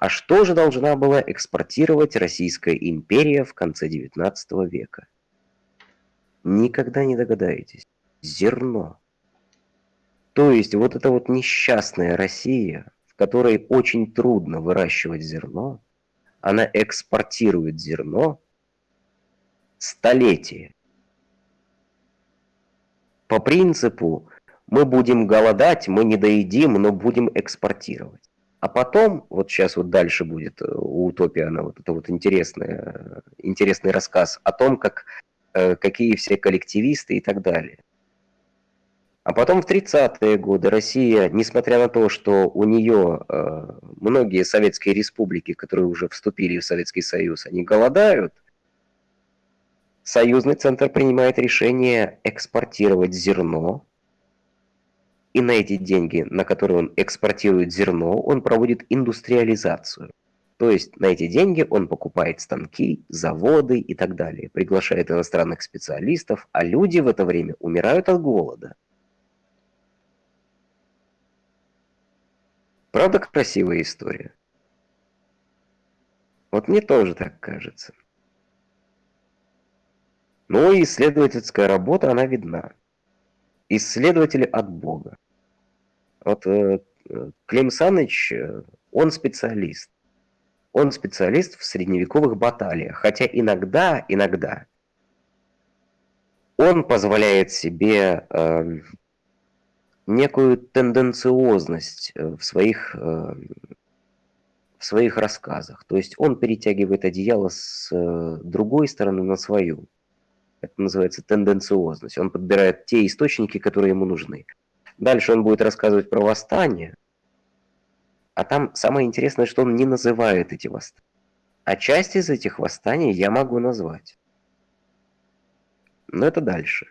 А что же должна была экспортировать Российская империя в конце XIX века? Никогда не догадаетесь. Зерно. То есть вот эта вот несчастная Россия, в которой очень трудно выращивать зерно, она экспортирует зерно столетия. По принципу мы будем голодать, мы не доедим, но будем экспортировать. А потом, вот сейчас вот дальше будет э, у Утопиана вот это вот интересное, интересный рассказ о том, как, э, какие все коллективисты и так далее. А потом в 30-е годы Россия, несмотря на то, что у нее э, многие советские республики, которые уже вступили в Советский Союз, они голодают, Союзный центр принимает решение экспортировать зерно, и на эти деньги, на которые он экспортирует зерно, он проводит индустриализацию. То есть на эти деньги он покупает станки, заводы и так далее, приглашает иностранных специалистов, а люди в это время умирают от голода. Правда красивая история? Вот мне тоже так кажется. Но исследовательская работа, она видна исследователи от Бога. Вот э, Клим Саныч, э, он специалист. Он специалист в средневековых баталиях, хотя иногда, иногда он позволяет себе э, некую тенденциозность в своих, в своих рассказах. То есть он перетягивает одеяло с другой стороны на свою. Это называется тенденциозность. Он подбирает те источники, которые ему нужны. Дальше он будет рассказывать про восстание. А там самое интересное, что он не называет эти восстания. А часть из этих восстаний я могу назвать. Но это дальше.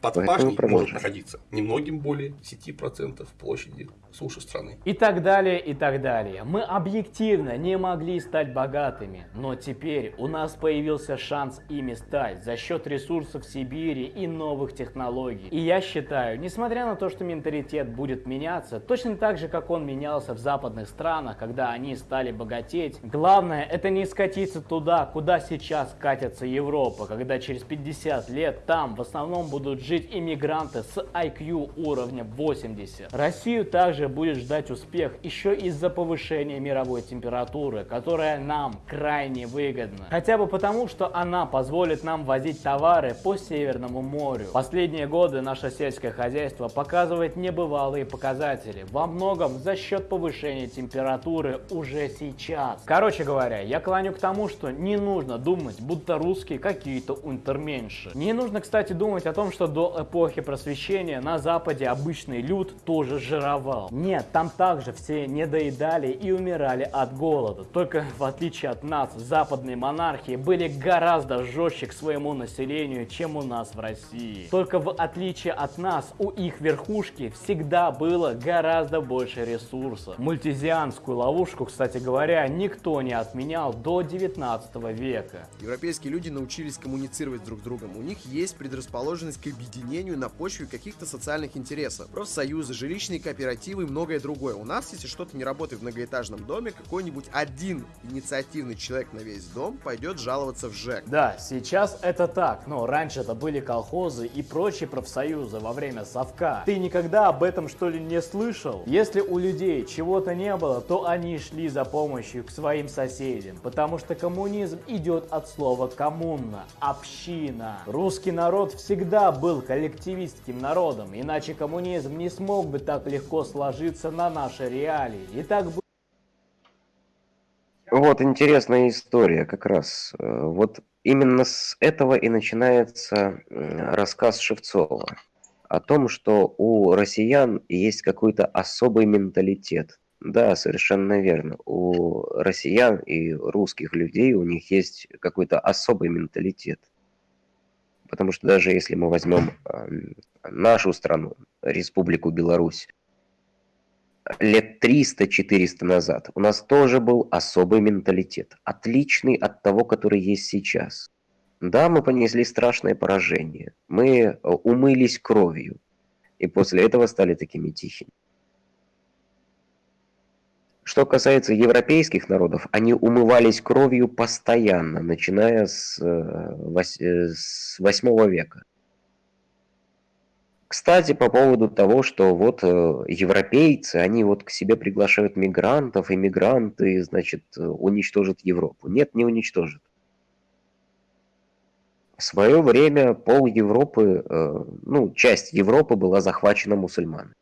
Под Поэтому пашней может находиться немногим более 10% площади суши страны. И так далее, и так далее. Мы объективно не могли стать богатыми, но теперь у нас появился шанс ими стать за счет ресурсов Сибири и новых технологий. И я считаю, несмотря на то, что менталитет будет меняться, точно так же, как он менялся в западных странах, когда они стали богатеть, главное это не скатиться туда, куда сейчас катится Европа, когда через 50 лет там в основном будут жить иммигранты с IQ уровня 80. Россию также будет ждать успех еще из-за повышения мировой температуры, которая нам крайне выгодна. Хотя бы потому, что она позволит нам возить товары по Северному морю. Последние годы наше сельское хозяйство показывает небывалые показатели, во многом за счет повышения температуры уже сейчас. Короче говоря, я клоню к тому, что не нужно думать, будто русские какие-то унтерменьши. Не нужно, кстати, думать о том, что до эпохи просвещения на Западе обычный люд тоже жировал. Нет, там также все не доедали и умирали от голода. Только в отличие от нас, западные монархии были гораздо жестче к своему населению, чем у нас в России. Только в отличие от нас, у их верхушки всегда было гораздо больше ресурсов. Мультизианскую ловушку, кстати говоря, никто не отменял до 19 века. Европейские люди научились коммуницировать друг с другом. У них есть предрасположенность к объединению объединению на почве каких-то социальных интересов. Профсоюзы, жилищные кооперативы и многое другое. У нас, если что-то не работает в многоэтажном доме, какой-нибудь один инициативный человек на весь дом пойдет жаловаться в ЖЭК. Да, сейчас это так, но раньше это были колхозы и прочие профсоюзы во время совка. Ты никогда об этом что ли не слышал? Если у людей чего-то не было, то они шли за помощью к своим соседям, потому что коммунизм идет от слова коммуна, община. Русский народ всегда был коллективистским народом, иначе коммунизм не смог бы так легко сложиться на наши реалии. И так бы Вот интересная история как раз. Э, Вот именно с этого и начинается м, рассказ Шевцова о том, что у россиян есть какой-то особый менталитет. Да, совершенно верно. У россиян и русских людей у них есть какой-то особый менталитет. Потому что даже если мы возьмем эм, нашу страну, Республику Беларусь, лет 300-400 назад у нас тоже был особый менталитет, отличный от того, который есть сейчас. Да, мы понесли страшное поражение, мы э, умылись кровью, и после этого стали такими тихими. Что касается европейских народов, они умывались кровью постоянно, начиная с, э, э, с 8 века. Кстати, по поводу того, что вот э, европейцы, они вот к себе приглашают мигрантов, и мигранты, значит, уничтожат Европу. Нет, не уничтожат. В свое время пол Европы, ну, часть Европы была захвачена мусульманами.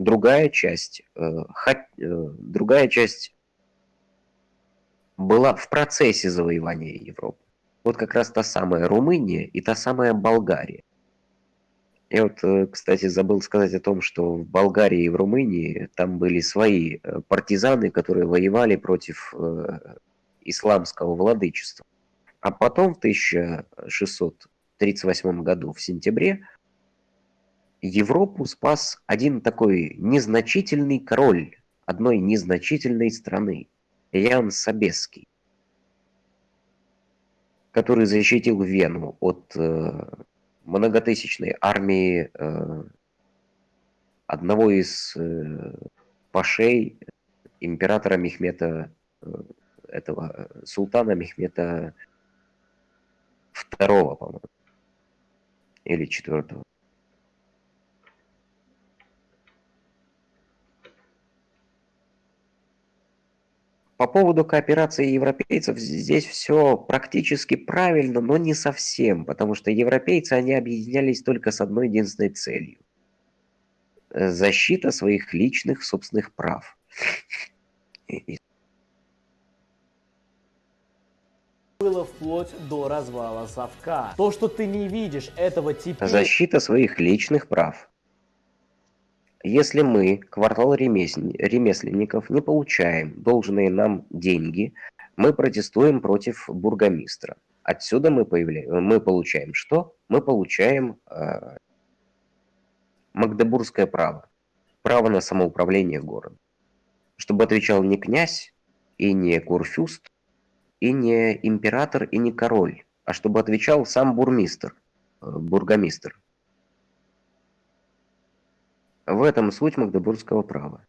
Другая часть, э, э, другая часть была в процессе завоевания Европы. Вот как раз та самая Румыния и та самая Болгария. Я вот, э, кстати, забыл сказать о том, что в Болгарии и в Румынии там были свои партизаны, которые воевали против исламского владычества. А потом в 1638 году, в сентябре, Европу спас один такой незначительный король одной незначительной страны, Ян Собеский, который защитил Вену от э, многотысячной армии э, одного из э, пашей императора Мехмета, э, этого султана Мехмета второго, по-моему, или четвертого. По поводу кооперации европейцев здесь все практически правильно, но не совсем, потому что европейцы, они объединялись только с одной единственной целью. Э, Защита своих личных собственных прав. Было вплоть до развала совка. То, что ты не видишь этого теперь... Защита своих личных прав. Если мы, квартал ремесл- ремесленников, не получаем должные нам деньги, мы протестуем против бургомистра. Отсюда мы, появляем, мы получаем что? Мы получаем э, магдебургское право. Право на самоуправление городом. Чтобы отвечал не князь и не курфюст, и не император, и не король, а чтобы отвечал сам бурмистр, э, бургомистр. В этом суть магдебургского права.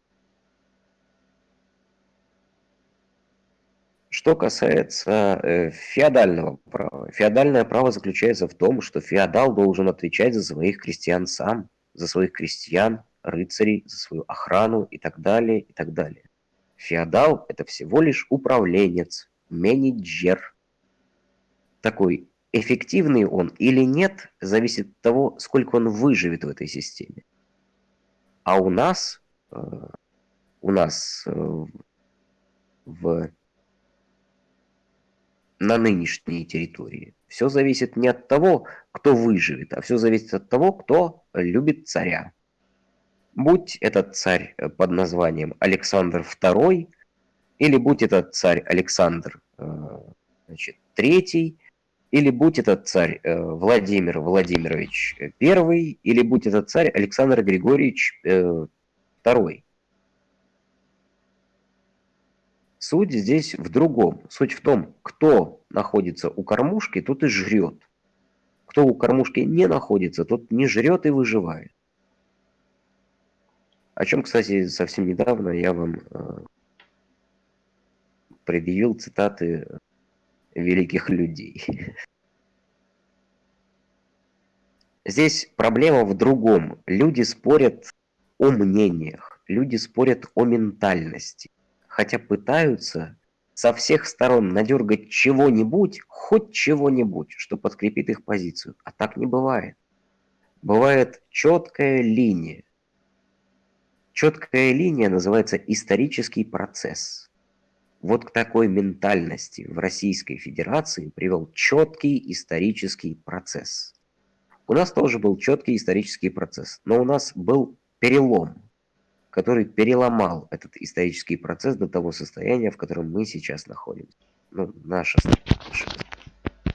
Что касается э, феодального права. Феодальное право заключается в том, что феодал должен отвечать за своих крестьян сам, за своих крестьян, рыцарей, за свою охрану и так далее, и так далее. Феодал – это всего лишь управленец, менеджер. Такой эффективный он или нет, зависит от того, сколько он выживет в этой системе. А у нас, э, у нас э, в, на нынешней территории все зависит не от того, кто выживет, а все зависит от того, кто любит царя. Будь этот царь э, под названием Александр II, или будь этот царь Александр значит, III, или будь этот царь э, Владимир Владимирович I, или будь этот царь Александр Григорьевич э, II. Суть здесь в другом. Суть в том, кто находится у кормушки, тот и жрет. Кто у кормушки не находится, тот не жрет и выживает. О чем, кстати, совсем недавно я вам э, предъявил цитаты великих людей. Здесь проблема в другом. Люди спорят о мнениях, люди спорят о ментальности, хотя пытаются со всех сторон надергать чего-нибудь, хоть чего-нибудь, что подкрепит их позицию. А так не бывает. бывает четкая линия. Четкая линия называется исторический процесс. Вот к такой ментальности в Российской Федерации привел четкий исторический процесс. У нас тоже был четкий исторический процесс, но у нас был перелом, который переломал этот исторический процесс до того состояния, в котором мы сейчас находимся. Ну, наша, наша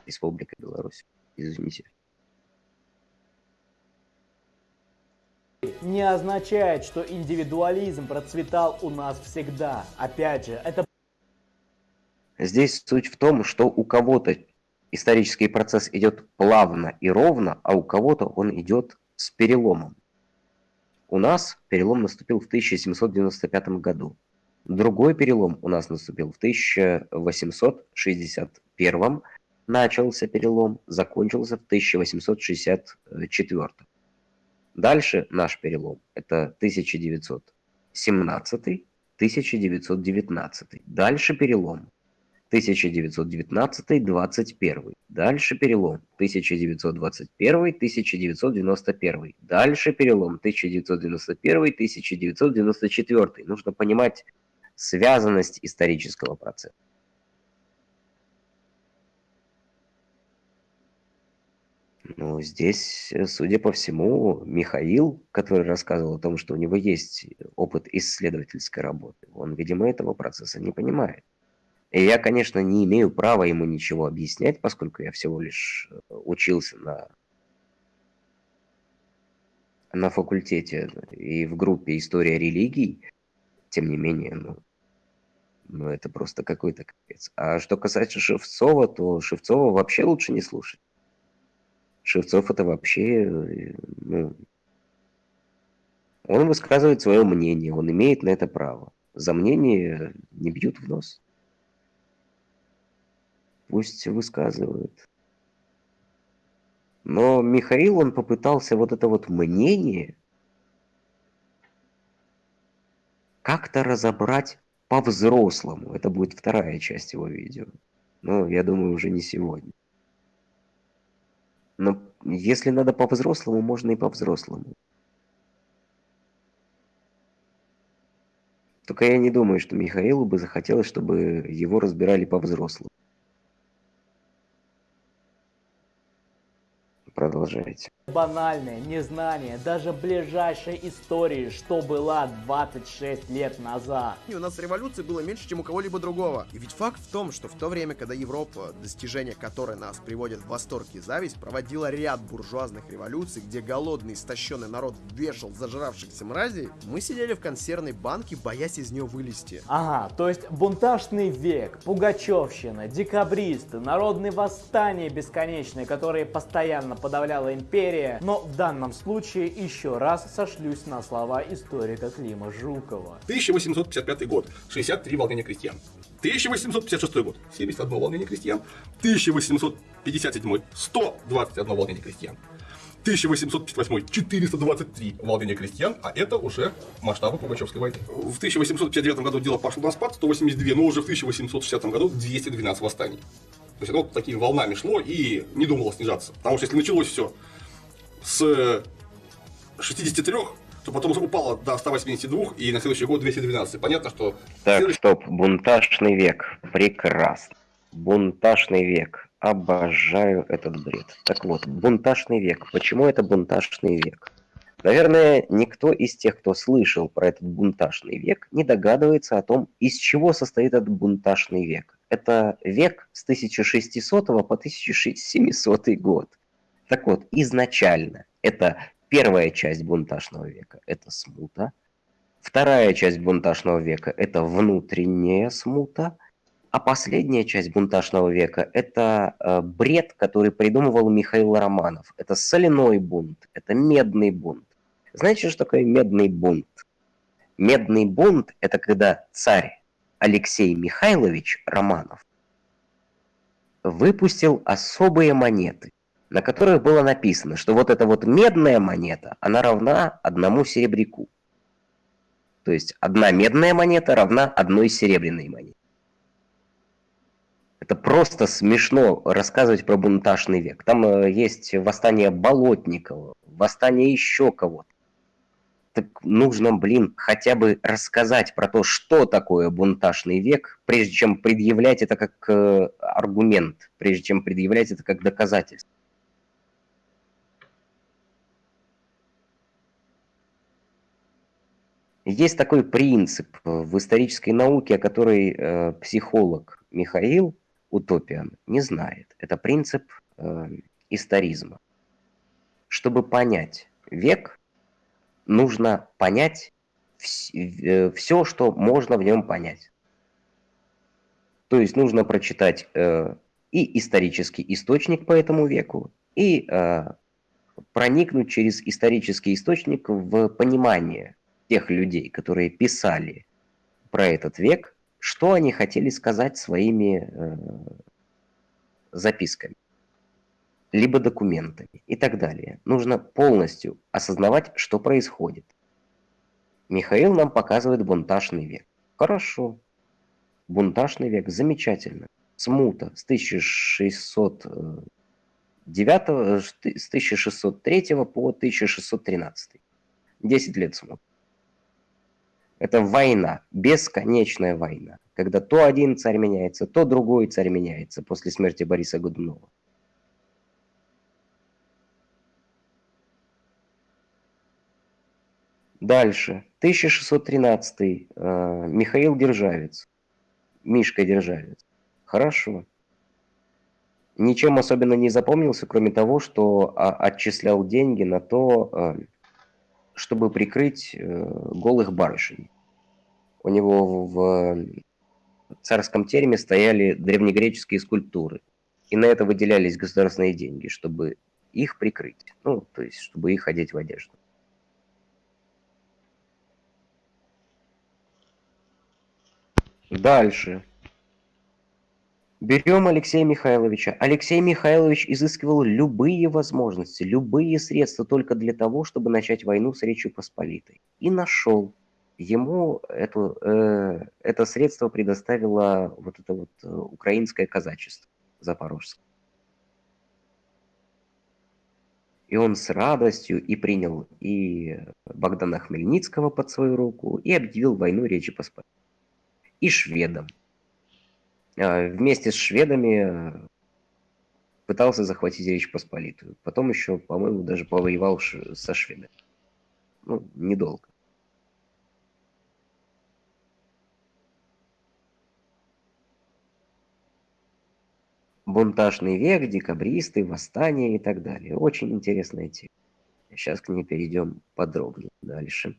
Республика Беларусь. Извините. Не означает, что индивидуализм процветал у нас всегда. Опять же, это Здесь суть в том, что у кого-то исторический процесс идет плавно и ровно, а у кого-то он идет с переломом. У нас перелом наступил в 1795 году. Другой перелом у нас наступил в 1861. Начался перелом, закончился в 1864. Дальше наш перелом – это 1917, 1919. Дальше перелом 1919-21. Дальше перелом 1921-1991. Дальше перелом 1991-1994. Нужно понимать связанность исторического процесса. Ну, здесь, судя по всему, Михаил, который рассказывал о том, что у него есть опыт исследовательской работы, он, видимо, этого процесса не понимает. И я, конечно, не имею права ему ничего объяснять, поскольку я всего лишь э, учился на, на факультете и в группе «История религий». Тем не менее, ну, ну это просто какой-то капец. А что касается Шевцова, то Шевцова вообще лучше не слушать. Шевцов это вообще, э, ну, он высказывает свое мнение, он имеет на это право. За мнение не бьют в нос. Пусть высказывают. Но Михаил, он попытался вот это вот мнение как-то разобрать по-взрослому. Это будет вторая часть его видео. Но я думаю, уже не сегодня. Но если надо по-взрослому, можно и по-взрослому. Только я не думаю, что Михаилу бы захотелось, чтобы его разбирали по-взрослому. Продолжайте. банальное незнание даже ближайшей истории, что была 26 лет назад. И у нас революции было меньше, чем у кого-либо другого. И ведь факт в том, что в то время, когда Европа, достижения которой нас приводят в восторг и зависть, проводила ряд буржуазных революций, где голодный, истощенный народ вешал зажравшихся мразей, мы сидели в консервной банке, боясь из нее вылезти. Ага, то есть бунтажный век, пугачевщина, декабристы, народные восстания бесконечные, которые постоянно подавляла империя. Но в данном случае еще раз сошлюсь на слова историка Клима Жукова. 1855 год. 63 волнения крестьян. 1856 год. 71 волнение крестьян. 1857 121 волнение крестьян. 1858 423 волнения крестьян, а это уже масштабы Пугачевской войны. В 1859 году дело пошло на спад, 182, но уже в 1860 году 212 восстаний. То есть оно такими волнами шло и не думало снижаться. Потому что если началось все с 63, то потом упало до 182 и на следующий год 212. Понятно, что... Так, следующий... стоп. Бунтажный век. Прекрасно. Бунтажный век. Обожаю этот бред. Так вот, бунтажный век. Почему это бунтажный век? Наверное, никто из тех, кто слышал про этот бунтажный век, не догадывается о том, из чего состоит этот бунтажный век. Это век с 1600 по 1700 год. Так вот, изначально это первая часть бунтажного века – это смута. Вторая часть бунтажного века – это внутренняя смута. А последняя часть бунтажного века – это э, бред, который придумывал Михаил Романов. Это соляной бунт, это медный бунт. Знаете, что такое медный бунт? Медный бунт – это когда царь Алексей Михайлович Романов выпустил особые монеты, на которых было написано, что вот эта вот медная монета, она равна одному серебряку. То есть одна медная монета равна одной серебряной монете. Это просто смешно рассказывать про бунтажный век. Там э, есть восстание Болотникова, восстание еще кого-то. Так нужно, блин, хотя бы рассказать про то, что такое бунтажный век, прежде чем предъявлять это как э, аргумент, прежде чем предъявлять это как доказательство. Есть такой принцип в исторической науке, о которой э, психолог Михаил Утопиан не знает. Это принцип э, историзма. Чтобы понять век, нужно понять вс- э, все, что можно в нем понять. То есть нужно прочитать э, и исторический источник по этому веку, и э, проникнуть через исторический источник в понимание тех людей, которые писали про этот век, что они хотели сказать своими э, записками, либо документами и так далее. Нужно полностью осознавать, что происходит. Михаил нам показывает бунтажный век. Хорошо. Бунтажный век, замечательно. Смута с 1609, с 1603 по 1613. 10 лет смуты. Это война, бесконечная война, когда то один царь меняется, то другой царь меняется после смерти Бориса Годунова. Дальше. 1613. Э, Михаил Державец. Мишка Державец. Хорошо. Ничем особенно не запомнился, кроме того, что а, отчислял деньги на то, э, чтобы прикрыть э, голых барышень. У него в царском тереме стояли древнегреческие скульптуры. И на это выделялись государственные деньги, чтобы их прикрыть. Ну, то есть, чтобы их одеть в одежду. Дальше. Берем Алексея Михайловича. Алексей Михайлович изыскивал любые возможности, любые средства только для того, чтобы начать войну с Речью Посполитой. И нашел. Ему эту, э, это средство предоставило вот это вот э, украинское казачество запорожское. И он с радостью и принял и Богдана Хмельницкого под свою руку, и объявил войну Речи Посполитой. И шведам. А, вместе с шведами э, пытался захватить Речь Посполитую. Потом еще, по-моему, даже повоевал со шведами. Ну, недолго. Бунтажный век, декабристы, восстания и так далее. Очень интересная тема. Сейчас к ней перейдем подробнее дальше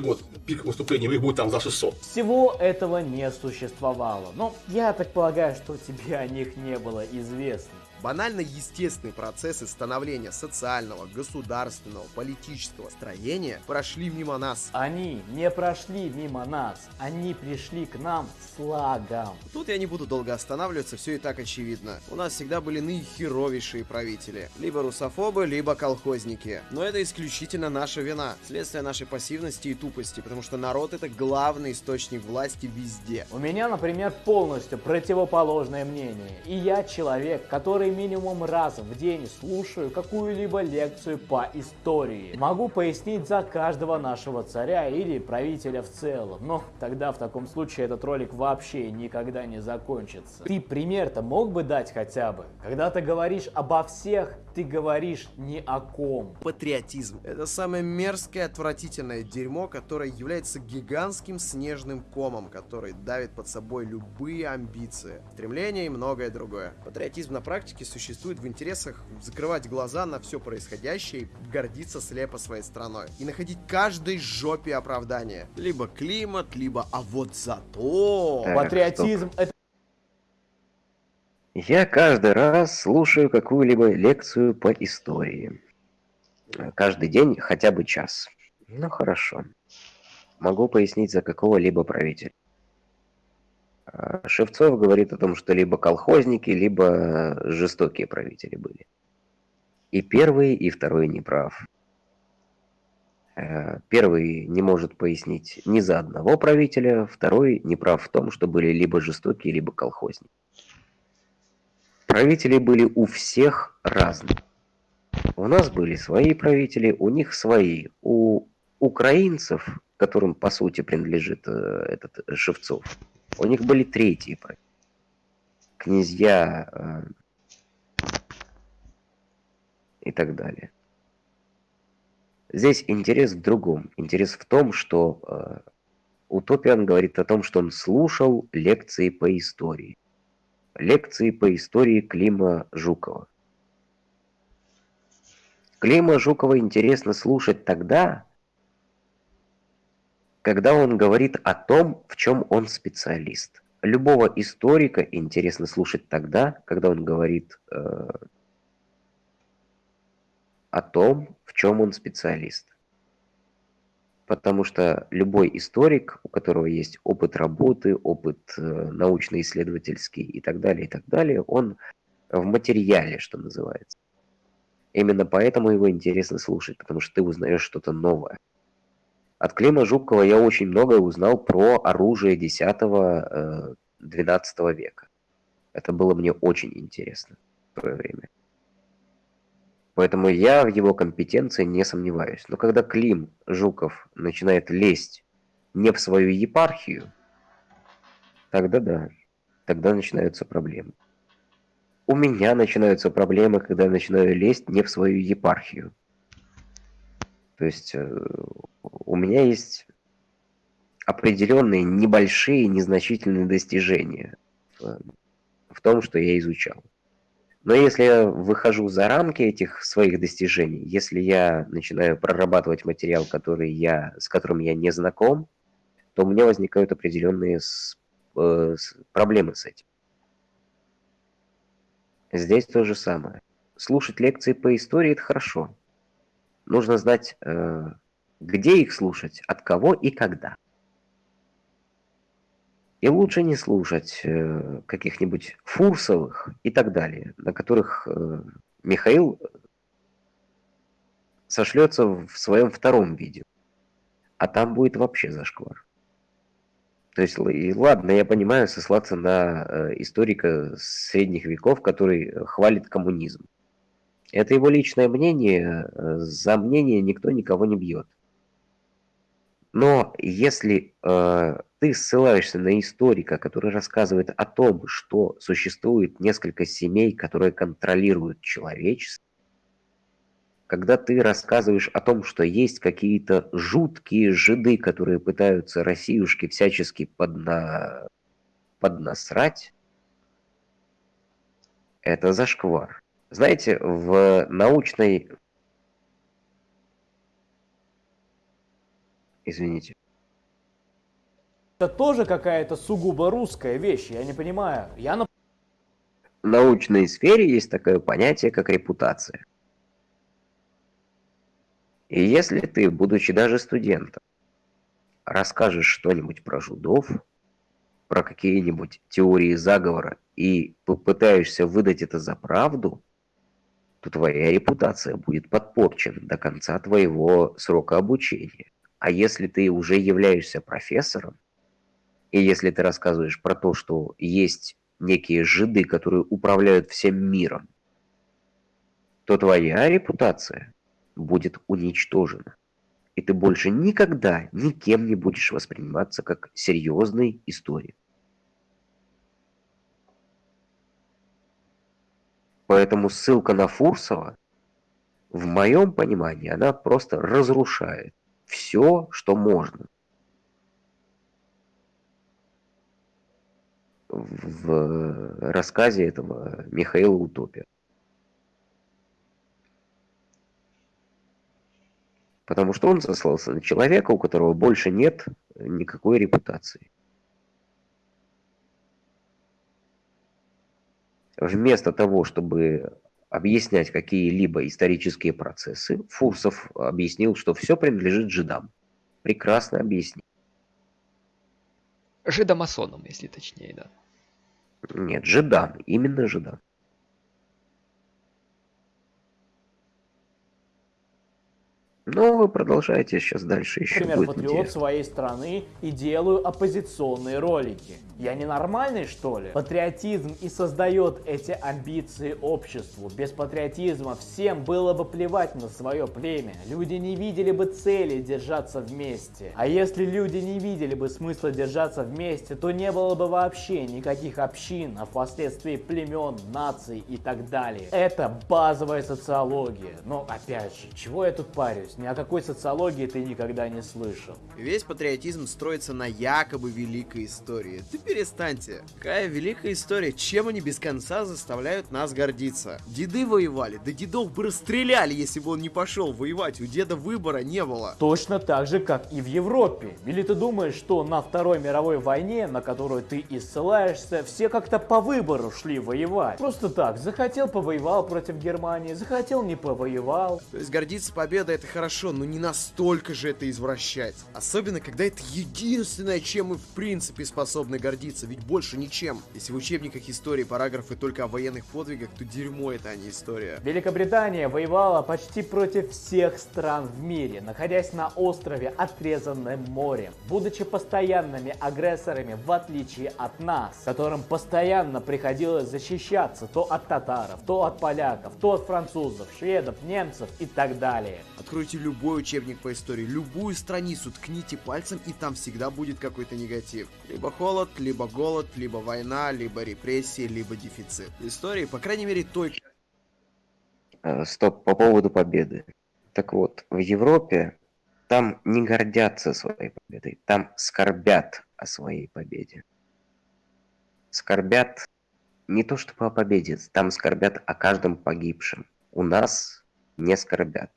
год пик выступлений, их будет там за 600. Всего этого не существовало. Но я так полагаю, что тебе о них не было известно. Банально естественные процессы становления социального, государственного, политического строения прошли мимо нас. Они не прошли мимо нас, они пришли к нам слагом. Тут я не буду долго останавливаться, все и так очевидно. У нас всегда были наихеровейшие правители. Либо русофобы, либо колхозники. Но это исключительно наша вина, следствие нашей пассивности и тупости, потому что народ это главный источник власти везде. У меня, например, полностью противоположное мнение. И я человек, который минимум раз в день слушаю какую-либо лекцию по истории. Могу пояснить за каждого нашего царя или правителя в целом, но тогда в таком случае этот ролик вообще никогда не закончится. Ты пример-то мог бы дать хотя бы? Когда ты говоришь обо всех, ты говоришь ни о ком. Патриотизм. Это самое мерзкое, отвратительное дерьмо, которое является гигантским снежным комом, который давит под собой любые амбиции, стремления и многое другое. Патриотизм на практике существует в интересах закрывать глаза на все происходящее и гордиться слепо своей страной. И находить каждой жопе оправдание. Либо климат, либо а вот зато... Так, Патриотизм это Я каждый раз слушаю какую-либо лекцию по истории. Каждый день хотя бы час. Ну хорошо. Могу пояснить за какого-либо правителя. А, Шевцов говорит о том, что либо колхозники, либо жестокие правители были. И первый, и второй не прав. Э, Первый не может пояснить ни за одного правителя, второй не прав в том, что были либо жестокие, либо колхозники. Правители были у всех разные. У нас были свои правители, у них свои. У украинцев, которым по сути принадлежит э, этот Шевцов, у них были третьи правители. Князья э, и так далее. Здесь интерес в другом. Интерес в том, что э, Утопиан говорит о том, что он слушал лекции по истории. Лекции по истории Клима Жукова. Клима Жукова интересно слушать тогда, когда он говорит о том, в чем он специалист. Любого историка интересно слушать тогда, когда он говорит э, о том, в чем он специалист. Потому что любой историк, у которого есть опыт работы, опыт э, научно-исследовательский и так далее, и так далее, он в материале, что называется. Именно поэтому его интересно слушать, потому что ты узнаешь что-то новое. От Клима Жукова я очень многое узнал про оружие 10-12 э, века. Это было мне очень интересно в свое время. Поэтому я в его компетенции не сомневаюсь. Но когда Клим Жуков начинает лезть не в свою епархию, тогда да, тогда начинаются проблемы. У меня начинаются проблемы, когда я начинаю лезть не в свою епархию. То есть э, у меня есть определенные небольшие, незначительные достижения в, в том, что я изучал. Но если я выхожу за рамки этих своих достижений, если я начинаю прорабатывать материал, который я, с которым я не знаком, то у меня возникают определенные с, э, с, проблемы с этим. Здесь то же самое. Слушать лекции по истории – это хорошо. Нужно знать, э, где их слушать, от кого и когда. И лучше не слушать э, каких-нибудь Фурсовых и так далее, на которых э, Михаил сошлется в своем втором видео. А там будет вообще зашквар. То есть, и ладно, я понимаю, сослаться на э, историка средних веков, который хвалит коммунизм. Это его личное мнение, за мнение никто никого не бьет. Но если э, ты ссылаешься на историка, который рассказывает о том, что существует несколько семей, которые контролируют человечество, когда ты рассказываешь о том, что есть какие-то жуткие жиды, которые пытаются Россиюшки всячески подна... поднасрать, это зашквар. Знаете, в научной Извините. Это тоже какая-то сугубо русская вещь, я не понимаю. Я на... В научной сфере есть такое понятие, как репутация. И если ты, будучи даже студентом, расскажешь что-нибудь про жудов, про какие-нибудь теории заговора и попытаешься выдать это за правду, то твоя репутация будет подпорчена до конца твоего срока обучения. А если ты уже являешься профессором, и если ты рассказываешь про то, что есть некие жиды, которые управляют всем миром, то твоя репутация будет уничтожена. И ты больше никогда никем не будешь восприниматься как серьезный историк. Поэтому ссылка на Фурсова, в моем понимании, она просто разрушает все, что можно. В рассказе этого Михаила Утопия. Потому что он сослался на человека, у которого больше нет никакой репутации. Вместо того, чтобы объяснять какие-либо исторические процессы, Фурсов объяснил, что все принадлежит жидам. Прекрасно объяснил. Жидомасонам, если точнее, да. Нет, жидам, именно жидам. Ну, вы продолжайте сейчас дальше еще например, будет патриот интересно. своей страны и делаю оппозиционные ролики. Я ненормальный, что ли? Патриотизм и создает эти амбиции обществу. Без патриотизма всем было бы плевать на свое племя. Люди не видели бы цели держаться вместе. А если люди не видели бы смысла держаться вместе, то не было бы вообще никаких общин, а впоследствии племен, наций и так далее. Это базовая социология. Но опять же, чего я тут парюсь? Ни о какой социологии ты никогда не слышал. Весь патриотизм строится на якобы великой истории. Ты перестаньте. Какая великая история? Чем они без конца заставляют нас гордиться? Деды воевали, да дедов бы расстреляли, если бы он не пошел воевать. У деда выбора не было. Точно так же, как и в Европе. Или ты думаешь, что на Второй мировой войне, на которую ты и ссылаешься, все как-то по выбору шли воевать? Просто так, захотел повоевал против Германии, захотел не повоевал. То есть гордиться победой это хорошо, но не настолько же это извращать. Особенно, когда это единственное, чем мы в принципе способны гордиться, ведь больше ничем. Если в учебниках истории параграфы только о военных подвигах, то дерьмо это, а не история. Великобритания воевала почти против всех стран в мире, находясь на острове, отрезанном морем, будучи постоянными агрессорами в отличие от нас, которым постоянно приходилось защищаться то от татаров, то от поляков, то от французов, шведов, немцев и так далее. Откройте любой учебник по истории, любую страницу, ткните пальцем, и там всегда будет какой-то негатив. Либо холод, либо голод, либо война, либо репрессии, либо дефицит. Истории, по крайней мере, той, Э, Стоп, по поводу победы. Так вот, в Европе там не гордятся своей победой, там скорбят о своей победе. Скорбят не то чтобы о победе, там скорбят о каждом погибшем. У нас не скорбят.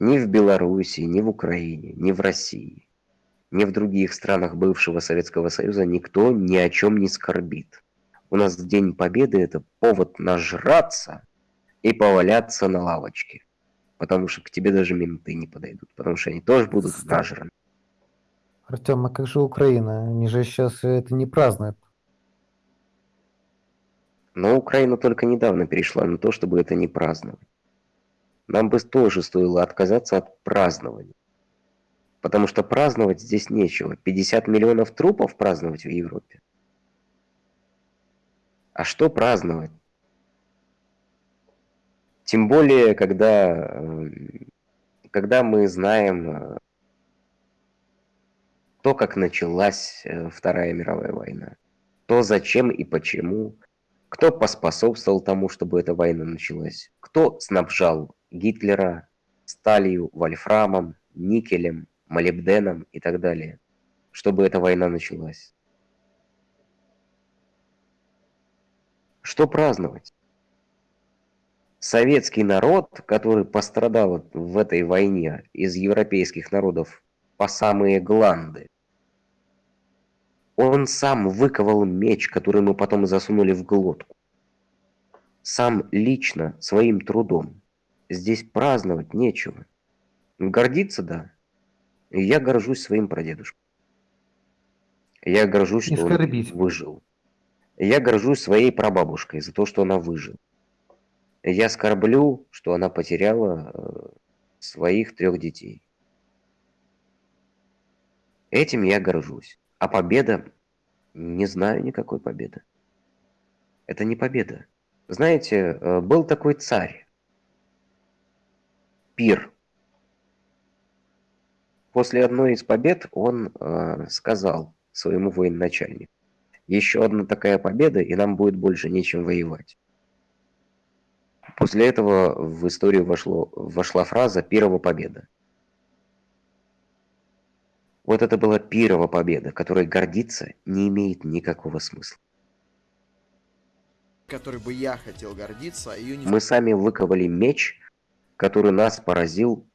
Ни в Беларуси, ни в Украине, ни в России, ни в других странах бывшего Советского Союза никто ни о чем не скорбит. У нас День Победы это повод нажраться и поваляться на лавочке. Потому что к тебе даже менты не подойдут, потому что они тоже будут нажраны. Артем, а как же Украина? Они же сейчас это не празднуют. Но Украина только недавно перешла на то, чтобы это не праздновать. Нам бы тоже стоило отказаться от празднования. Потому что праздновать здесь нечего. 50 миллионов трупов праздновать в Европе. А что праздновать? Тем более, когда, э, когда мы знаем э, то, как началась э, Вторая мировая война, то зачем и почему, кто поспособствовал тому, чтобы эта война началась, кто снабжал Гитлера сталью, вольфрамом, никелем, молибденом и так далее, чтобы эта война началась. Что праздновать? Советский народ, который пострадал в этой войне из европейских народов по самые гланды, он сам выковал меч, который мы потом засунули в глотку. Сам лично, своим трудом. Здесь праздновать нечего. Гордиться, да. Я горжусь своим прадедушкой. Я горжусь, что он выжил. Я горжусь своей прабабушкой за то, что она выжила. Я скорблю, что она потеряла э, своих трех детей. Этим я горжусь. А победа? Не знаю никакой победы. Это не победа. Знаете, э, был такой царь. Пир. После одной из побед он э, сказал своему военачальнику, еще одна такая победа, и нам будет больше нечем воевать. После этого в историю вошло, вошла фраза «Пирова победа». Вот это была Пирова победа, которой гордиться не имеет никакого смысла. Которой бы я хотел гордиться, а ее не Мы сами выковали меч, который нас поразил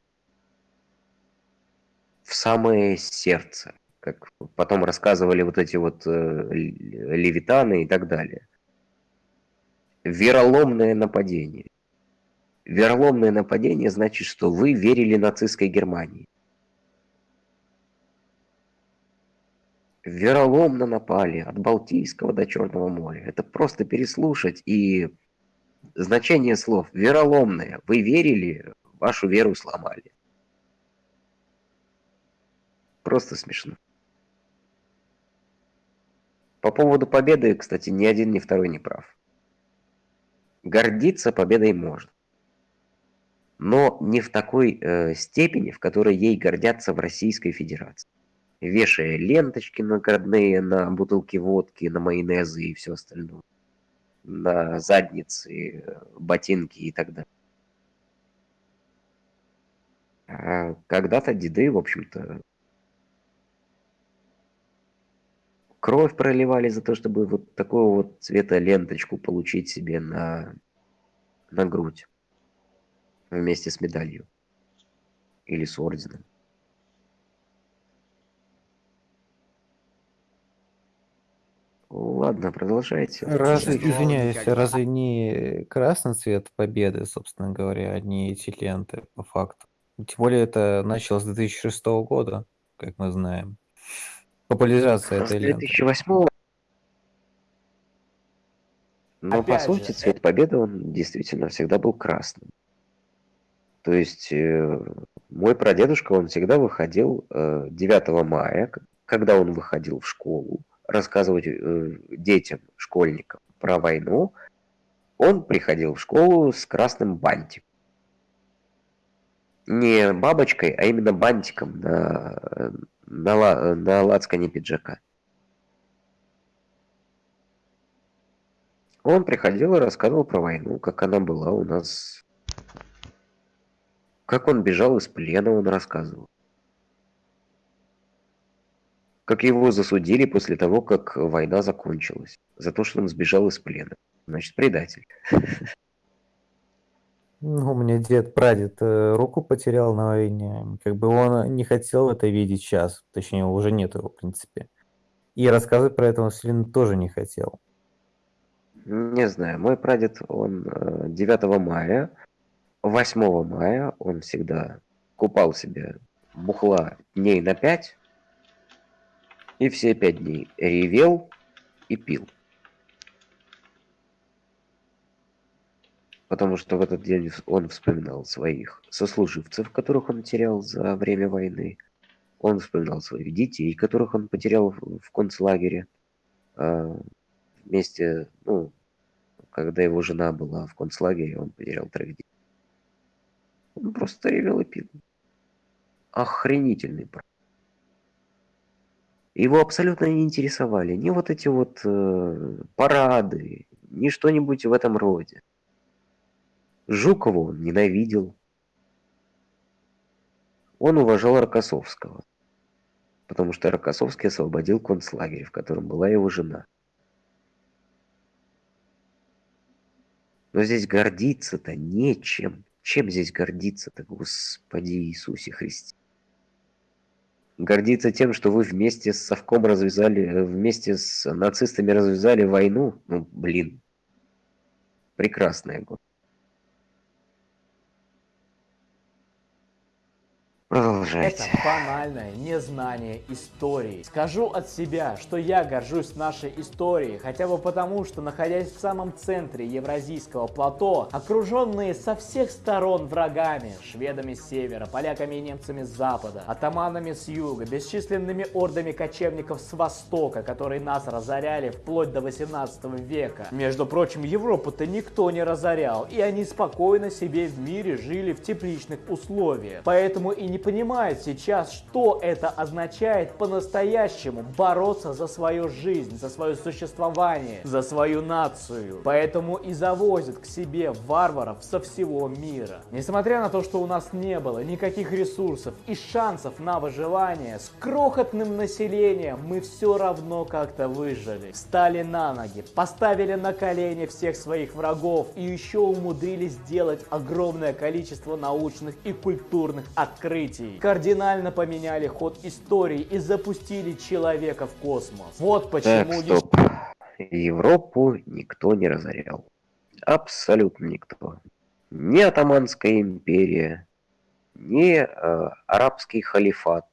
в самое сердце, как потом рассказывали вот эти вот э, левитаны и так далее. Вероломное нападение. Вероломное нападение значит, что вы верили нацистской Германии. Вероломно напали от Балтийского до Черного моря. Это просто переслушать и значение слов вероломное. Вы верили вашу веру сломали. Просто смешно. По поводу победы, кстати, ни один, ни второй не прав. Гордиться победой можно. Но не в такой э, степени, в которой ей гордятся в Российской Федерации. Вешая ленточки наградные на бутылки водки, на майонезы и все остальное. На задницы, ботинки и так далее. А когда-то деды, в общем-то, кровь проливали за то, чтобы вот такого вот цвета ленточку получить себе на, на грудь вместе с медалью или с орденом. Ладно, продолжайте. Разве, Что извиняюсь, разве не красный цвет победы, собственно говоря, а не эти ленты, по факту? Тем более это началось с 2006 года, как мы знаем. Популяризация этой ленты. 2008 Но по Опять сути же, цвет победы он действительно всегда был красным. То есть э, мой прадедушка, он всегда выходил э, 9 мая, когда он выходил в школу, рассказывать э, детям, школьникам про войну, он приходил в школу с красным бантиком. Не бабочкой, а именно бантиком на, на, на лацкане пиджака. Он приходил и рассказывал про войну, как она была у нас. Как он бежал из плена, он рассказывал. Как его засудили после того, как война закончилась. За то, что он сбежал из плена. Значит, предатель. Ну, у меня дед, прадед э, руку потерял на войне. Как бы он не хотел это видеть сейчас. Точнее, уже нет его, в принципе. И рассказывать про это он сильно тоже не хотел. Не знаю, мой прадед, он э, 9 мая, 8 мая он всегда купал себе бухла дней на 5, и все пять дней ревел и пил. Потому что в этот день он вспоминал своих сослуживцев, которых он терял за время войны. Он вспоминал своих детей, которых он потерял в в концлагере. А, Вместе, ну, когда его жена была в концлагере, он потерял троих детей. Он просто ревел и пил. Охренительный брат. Его абсолютно не интересовали ни вот эти вот э, парады, ни что-нибудь в этом роде. Жукова он ненавидел. Он уважал Рокоссовского, потому что Рокоссовский освободил концлагерь, в котором была его жена. Но здесь гордиться-то нечем. Чем здесь гордиться-то, Господи Иисусе Христе? Гордиться тем, что вы вместе с Совком развязали, э, вместе с нацистами развязали войну? Ну, блин. Прекрасная год. Продолжайте. Это банальное незнание истории. Скажу от себя, что я горжусь нашей историей, хотя бы потому, что находясь в самом центре Евразийского плато, окруженные со всех сторон врагами, шведами с севера, поляками и немцами с запада, атаманами с юга, бесчисленными ордами кочевников с востока, которые нас разоряли вплоть до 18 века. Между прочим, Европу-то никто не разорял, и они спокойно себе в мире жили в тепличных условиях. Поэтому и не понимают сейчас, что это означает по-настоящему бороться за свою жизнь, за свое существование, за свою нацию. Поэтому и завозят к себе варваров со всего мира. Несмотря на то, что у нас не было никаких ресурсов и шансов на выживание, с крохотным населением мы все равно как-то выжили. Встали на ноги, поставили на колени всех своих врагов и еще умудрились сделать огромное количество научных и культурных открытий. Кардинально поменяли ход истории и запустили человека в космос. Вот почему Так, стоп. Европу никто не разорял. Абсолютно никто. Ни Атаманская империя, ни э, арабский халифат,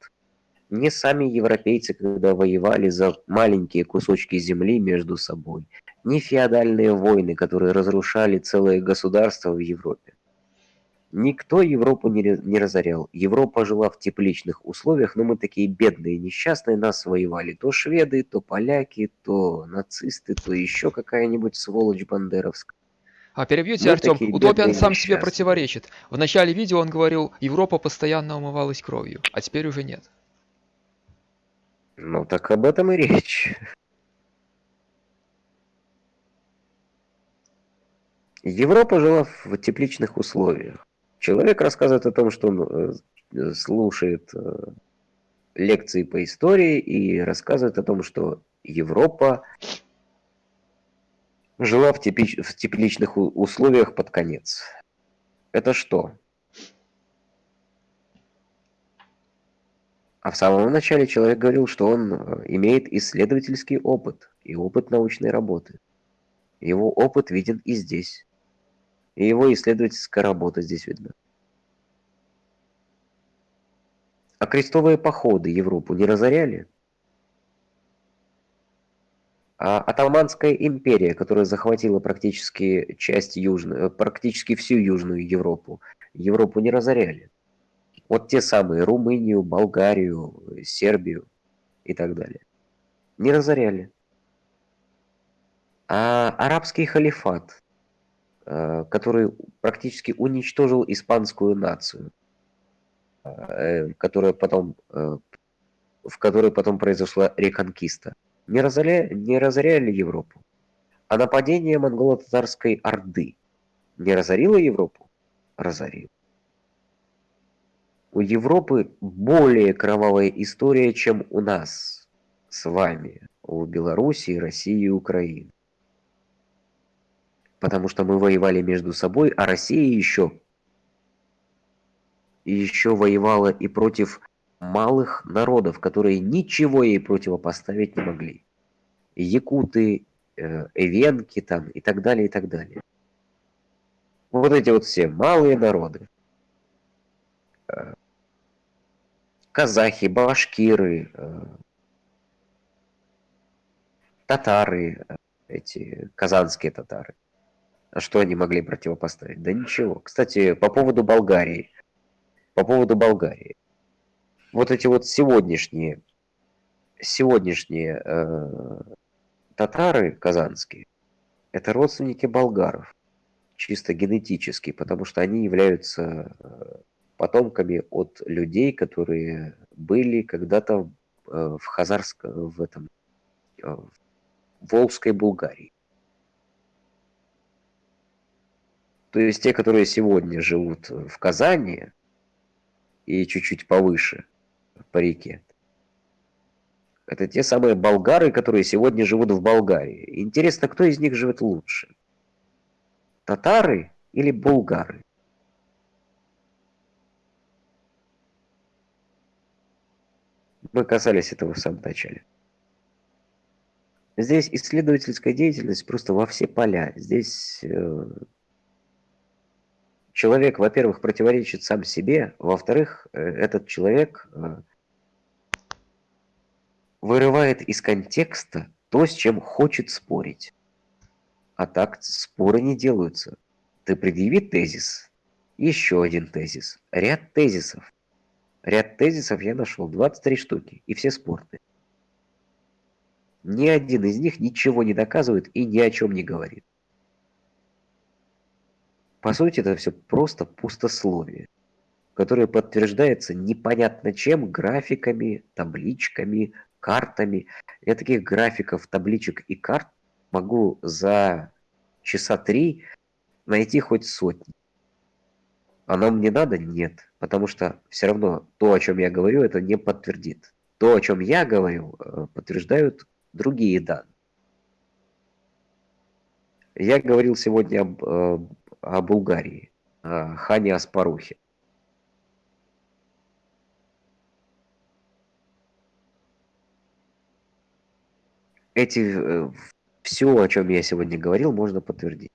ни сами европейцы, когда воевали за маленькие кусочки земли между собой, ни феодальные войны, которые разрушали целые государства в Европе. Никто Европу не, разорял. Европа жила в тепличных условиях, но мы такие бедные, несчастные, нас воевали то шведы, то поляки, то нацисты, то еще какая-нибудь сволочь бандеровская. А перебьете, Мы Артем, Утопиан сам себе противоречит. В начале видео он говорил, Европа постоянно умывалась кровью, а теперь уже нет. Ну так об этом и речь. Европа жила в тепличных условиях. Человек рассказывает о том, что он э, слушает э, лекции по истории и рассказывает о том, что Европа жила в, тепич- в тепличных условиях под конец. Это что? А в самом начале человек говорил, что он э, имеет исследовательский опыт и опыт научной работы. Его опыт виден и здесь. И его исследовательская работа здесь видна. А крестовые походы Европу не разоряли? А Атаманская империя, которая захватила практически часть южной, э, практически всю Южную Европу, Европу не разоряли. Вот те самые Румынию, Болгарию, Сербию и так далее. Не разоряли. А арабский халифат, который практически уничтожил испанскую нацию, э, которая потом, э, в которой потом произошла реконкиста, не разоряли, не разоряли Европу. А нападение монголо-татарской орды не разорило Европу? Разорило. У Европы более кровавая история, чем у нас с вами, у Белоруссии, России и Украины. Потому что мы воевали между собой, а Россия еще еще воевала и против малых народов, которые ничего ей противопоставить не могли. Якуты, э, эвенки там и так далее, и так далее. Вот эти вот все малые народы. Э, Казахи, башкиры, э, татары, эти казанские татары. А что они могли противопоставить? Да ничего. Кстати, по поводу Болгарии. По поводу Болгарии. Вот эти вот сегодняшние, сегодняшние э, татары казанские, это родственники болгаров, чисто генетически, потому что они являются э, потомками от людей, которые были когда-то э, в Хазарском, в этом, э, в Волжской Булгарии. То есть те, которые сегодня живут в Казани и чуть-чуть повыше по реке, это те самые болгары, которые сегодня живут в Болгарии. Интересно, кто из них живет лучше? Татары или булгары? Мы касались этого в самом начале. Здесь исследовательская деятельность просто во все поля. Здесь э, человек, во-первых, противоречит сам себе, во-вторых, э, этот человек э, вырывает из контекста то, с чем хочет спорить. А так споры не делаются. Ты предъяви тезис, еще один тезис, ряд тезисов. Ряд тезисов я нашел, 23 штуки, и все спорные. Ни один из них ничего не доказывает и ни о чем не говорит. По сути, это все просто пустословие, которое подтверждается непонятно чем, графиками, табличками, картами. Я таких графиков, табличек и карт могу за часа три найти хоть сотни. Оно мне надо? Нет. Потому что все равно то, о чем я говорю, это не подтвердит. То, о чем я говорю, э, подтверждают другие данные. Я говорил сегодня об, э, о Булгарии, о хане Аспарухе. Эти, все, о чем я сегодня говорил, можно подтвердить.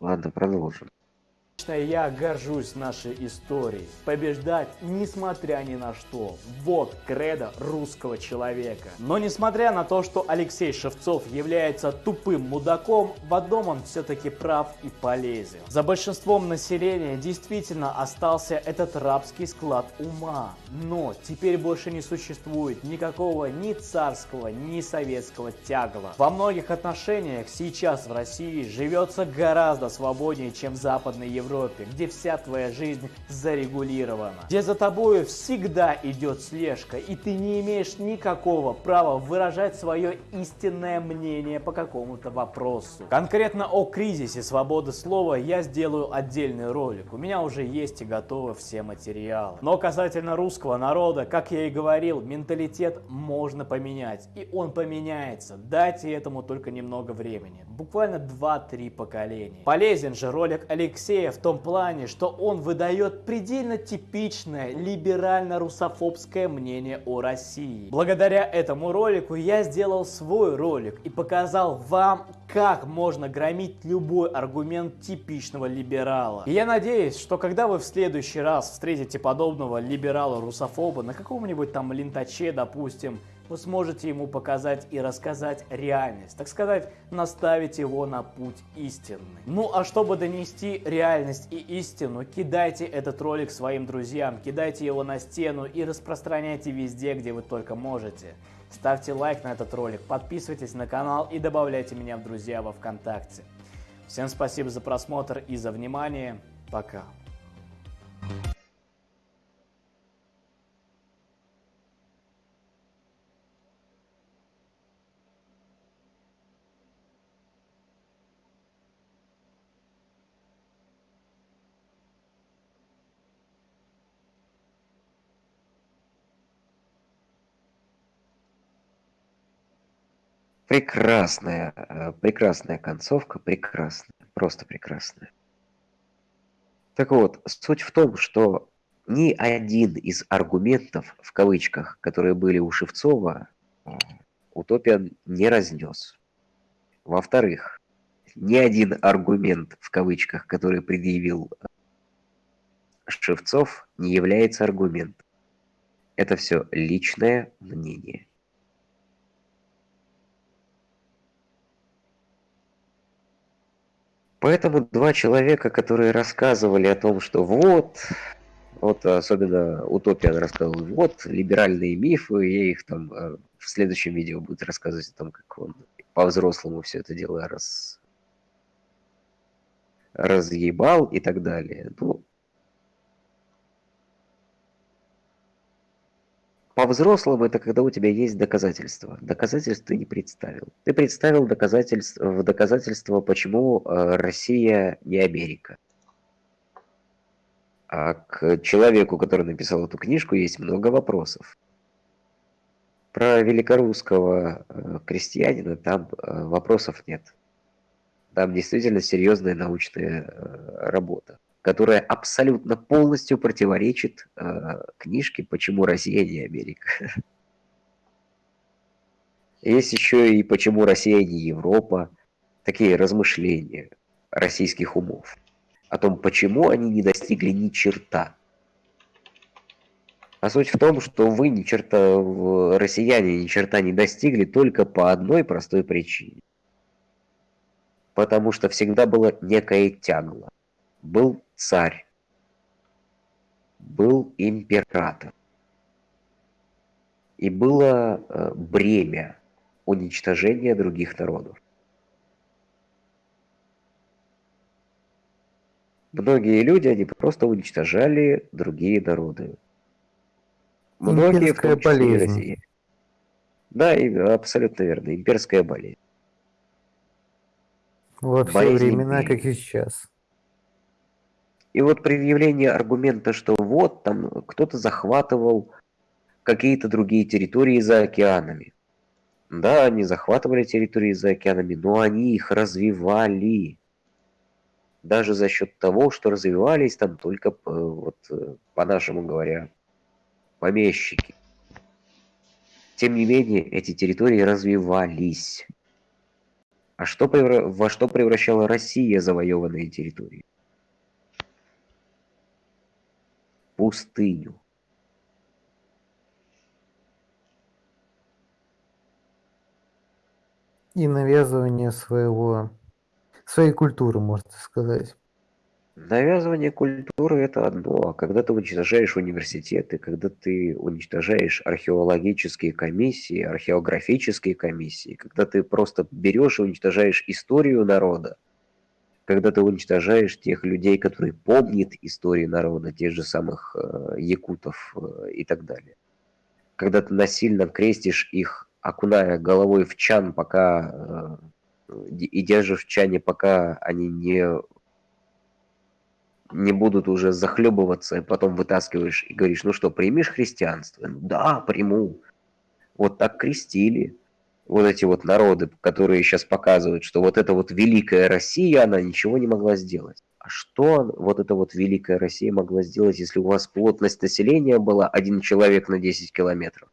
Ладно, продолжим. Лично я горжусь нашей историей. Побеждать, несмотря ни на что. Вот кредо русского человека. Но несмотря на то, что Алексей Шевцов является тупым мудаком, в одном он все-таки прав и полезен. За большинством населения действительно остался этот рабский склад ума. Но теперь больше не существует никакого ни царского, ни советского тягла. Во многих отношениях сейчас в России живется гораздо свободнее, чем в Западной Европе Европе, где вся твоя жизнь зарегулирована, где за тобой всегда идет слежка, и ты не имеешь никакого права выражать свое истинное мнение по какому-то вопросу. Конкретно о кризисе свободы слова я сделаю отдельный ролик, у меня уже есть и готовы все материалы. Но касательно русского народа, как я и говорил, менталитет можно поменять, и он поменяется, дайте этому только немного времени, буквально 2-3 поколения. Полезен же ролик Алексея в том плане, что он выдает предельно типичное либерально-русофобское мнение о России. Благодаря этому ролику я сделал свой ролик и показал вам, как можно громить любой аргумент типичного либерала. И я надеюсь, что когда вы в следующий раз встретите подобного либерала-русофоба на каком-нибудь там лентаче, допустим, вы сможете ему показать и рассказать реальность, так сказать, наставить его на путь истинный. Ну а чтобы донести реальность и истину, кидайте этот ролик своим друзьям, кидайте его на стену и распространяйте везде, где вы только можете. Ставьте лайк на этот ролик, подписывайтесь на канал и добавляйте меня в друзья во Вконтакте. Всем спасибо за просмотр и за внимание. Пока. Прекрасная, э, прекрасная концовка, прекрасная, просто прекрасная. Так вот, суть в том, что ни один из аргументов, в кавычках, которые были у Шевцова, э, Утопиан не разнес. Во-вторых, ни один аргумент, в кавычках, который предъявил э, Шевцов, не является аргументом. Это все личное мнение. Поэтому два человека, которые рассказывали о том, что вот, вот особенно Утопиан рассказывал, вот либеральные мифы, я их там э, в следующем видео будет рассказывать о том, как он по-взрослому все это дело раз разъебал и так далее. Ну, По-взрослому это когда у тебя есть доказательства. Доказательств ты не представил. Ты представил доказательства, в доказательство, почему э, Россия не Америка. А к человеку, который написал эту книжку, есть много вопросов. Про великорусского э, крестьянина там э, вопросов нет. Там действительно серьезная научная работа которая абсолютно полностью противоречит э, книжке «Почему Россия не Америка». Есть еще и «Почему Россия не Европа», такие размышления российских умов о том, почему они не достигли ни черта. А суть в том, что вы ни черта, россияне ни черта не достигли только по одной простой причине. Потому что всегда было некое тягло. Был царь, был император. И было э, бремя уничтожения других народов. Многие люди, они просто уничтожали другие народы. Многие, в том числе Россия. Да, абсолютно верно, имперская болезнь. Во все болезнь времена, империи. как и сейчас. И вот предъявление аргумента, что вот там кто-то захватывал какие-то другие территории за океанами. Да, они захватывали территории за океанами, но они их развивали. Даже за счет того, что развивались там только, э, вот, э, по-нашему говоря, помещики. Тем не менее, эти территории развивались. А что, во что превращала Россия завоеванные территории? Пустыню. И навязывание своего, своей культуры, можно сказать. Навязывание культуры это одно, а когда ты уничтожаешь университеты, когда ты уничтожаешь археологические комиссии, археографические комиссии, когда ты просто берешь и уничтожаешь историю народа, когда ты уничтожаешь тех людей, которые помнят историю народа, тех же самых э, якутов э, и так далее. Когда ты насильно крестишь их, окуная головой в чан, пока э, и держишь в чане, пока они не не будут уже захлебываться, и потом вытаскиваешь и говоришь, ну что, примешь христианство? Ну, да, приму. Вот так крестили вот эти вот народы, которые сейчас показывают, что вот эта вот великая Россия, она ничего не могла сделать. А что вот эта вот великая Россия могла сделать, если у вас плотность населения была один человек на 10 километров?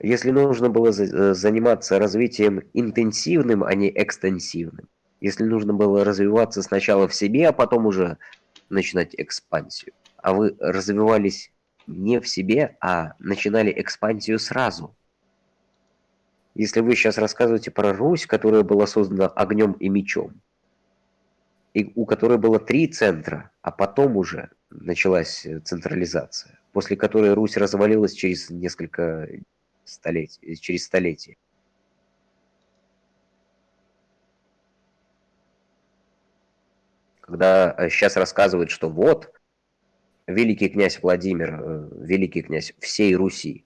Если нужно было э, заниматься развитием интенсивным, а не экстенсивным, если нужно было развиваться сначала в себе, а потом уже начинать экспансию. А вы развивались не в себе, а начинали экспансию сразу. Если вы сейчас рассказываете про Русь, которая была создана огнем и мечом, и у которой было три центра, а потом уже началась централизация, после которой Русь развалилась через несколько столетий, через столетия. когда сейчас э, рассказывают, что вот, великий князь Владимир, э, великий князь всей Руси.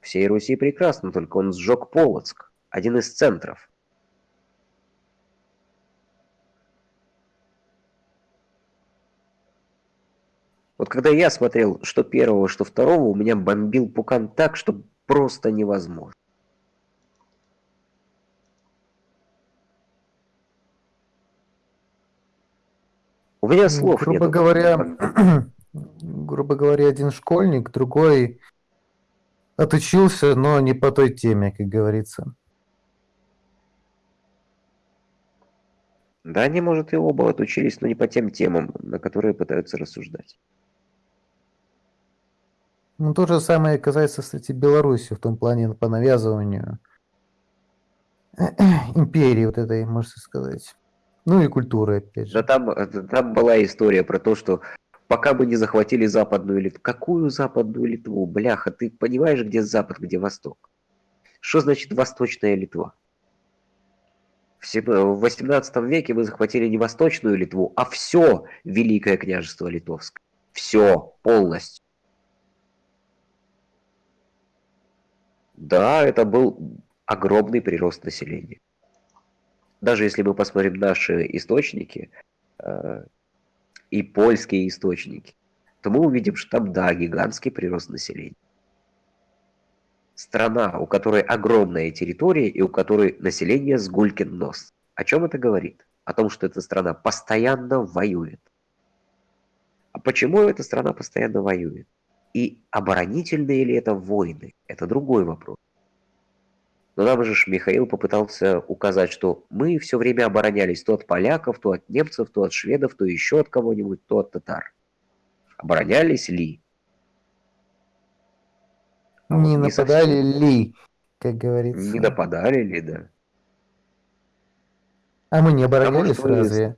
Всей Руси прекрасно, только он сжег Полоцк, один из центров. Вот когда я смотрел, что первого, что второго, у меня бомбил пукан так, что просто невозможно. У меня слов грубо нету. говоря, грубо говоря, один школьник, другой отучился, но не по той теме, как говорится. Да, они, может, и оба отучились, но не по тем темам, на которые пытаются рассуждать. Ну, то же самое касается, кстати, Беларуси в том плане по навязыванию империи вот этой, можно сказать. Ну и культуры, опять же. Да там, э, там была история про то, что пока бы не захватили Западную Литву. Какую Западную Литву? Бляха, ты понимаешь, где Запад, где Восток? Что значит Восточная Литва? В 18 веке вы захватили не Восточную Литву, а все Великое княжество Литовское. Все, полностью. Да, это был огромный прирост населения даже если мы посмотрим наши источники э, и польские источники, то мы увидим, что там, да, гигантский прирост населения. Страна, у которой огромная территория и у которой население с гулькин нос. О чем это говорит? О том, что эта страна постоянно воюет. А почему эта страна постоянно воюет? И оборонительные ли это войны? Это другой вопрос. Но нам же Михаил попытался указать, что мы все время оборонялись то от поляков, то от немцев, то от шведов, то еще от кого-нибудь, то от татар. Оборонялись ли? А не нападали не ли, как говорится. Не нападали ли, да. А мы не оборонялись а разве?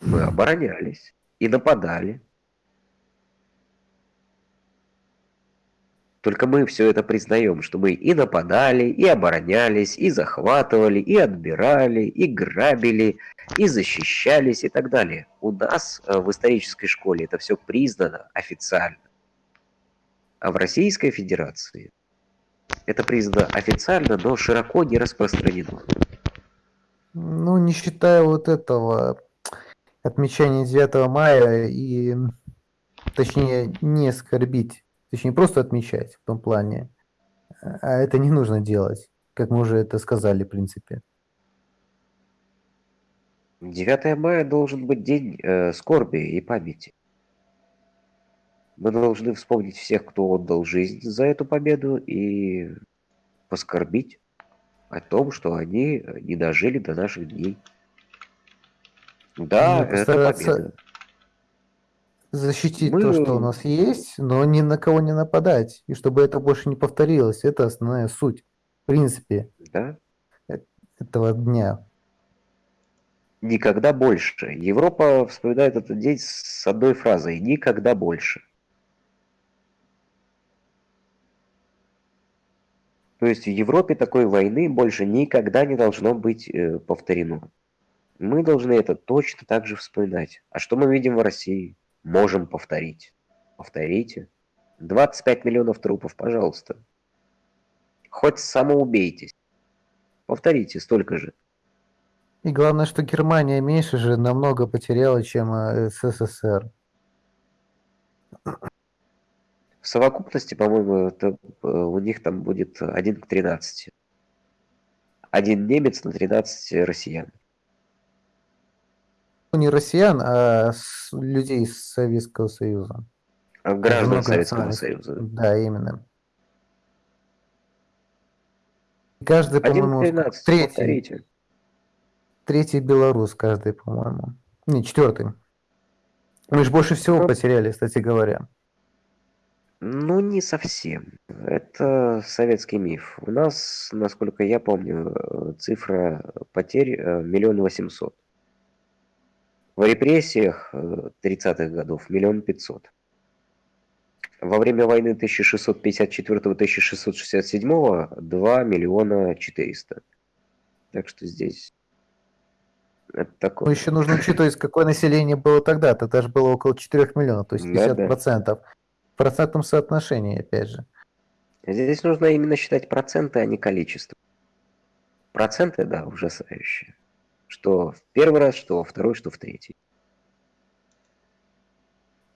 Мы оборонялись и нападали. Только мы все это признаем, что мы и нападали, и оборонялись, и захватывали, и отбирали, и грабили, и защищались и так далее. У нас э, в исторической школе это все признано официально. А в Российской Федерации это признано официально, но широко не распространено. Ну, не считая вот этого отмечания 9 мая и, точнее, не оскорбить Точнее, просто отмечать в том плане. А это не нужно делать, как мы уже это сказали, в принципе. 9 мая должен быть день э, скорби и памяти. Мы должны вспомнить всех, кто отдал жизнь за эту победу и поскорбить о том, что они не дожили до наших дней. Да, ну, это победа. Защитить Мы- то, что у нас есть, но ни на кого не нападать. И чтобы это больше не повторилось. Это основная суть, в принципе, Да? этого дня. Никогда больше. Европа вспоминает этот день с одной фразой «никогда больше». То есть в Европе такой войны больше никогда не должно быть э, повторено. Мы должны это точно так же вспоминать. А что мы видим в России? Можем повторить. Повторите. 25 миллионов трупов, пожалуйста. Хоть самоубейтесь. Повторите столько же. И главное, что Германия меньше же намного потеряла, чем э, СССР. В совокупности, по-моему, это, э, у них там будет 1 к 13. Один немец на 13 россиян. Ну, не россиян, а с- людей из Советского Союза. А Граждан Советского. Союза. Да, именно. И Каждый, 1 к по-моему, 13, третий, повторите. третий белорус, каждый, по-моему. Не, четвертый. Мы же больше всего Ну. потеряли, кстати говоря. Ну, не совсем. Это советский миф. У нас, насколько я помню, э, цифра потерь э, миллион восемьсот. В репрессиях э, 30-х годов миллион пятьсот. Во время войны 1654-1667 2 миллиона 400. Так что здесь это Ну, такое. еще нужно учитывать, какое население было тогда. Тогда же было около 4 миллионов, то есть Да-да. 50%. В процентном соотношении, опять же. Здесь нужно именно считать проценты, а не количество. Проценты, да, ужасающие. Что в первый раз, что во второй, что в третий.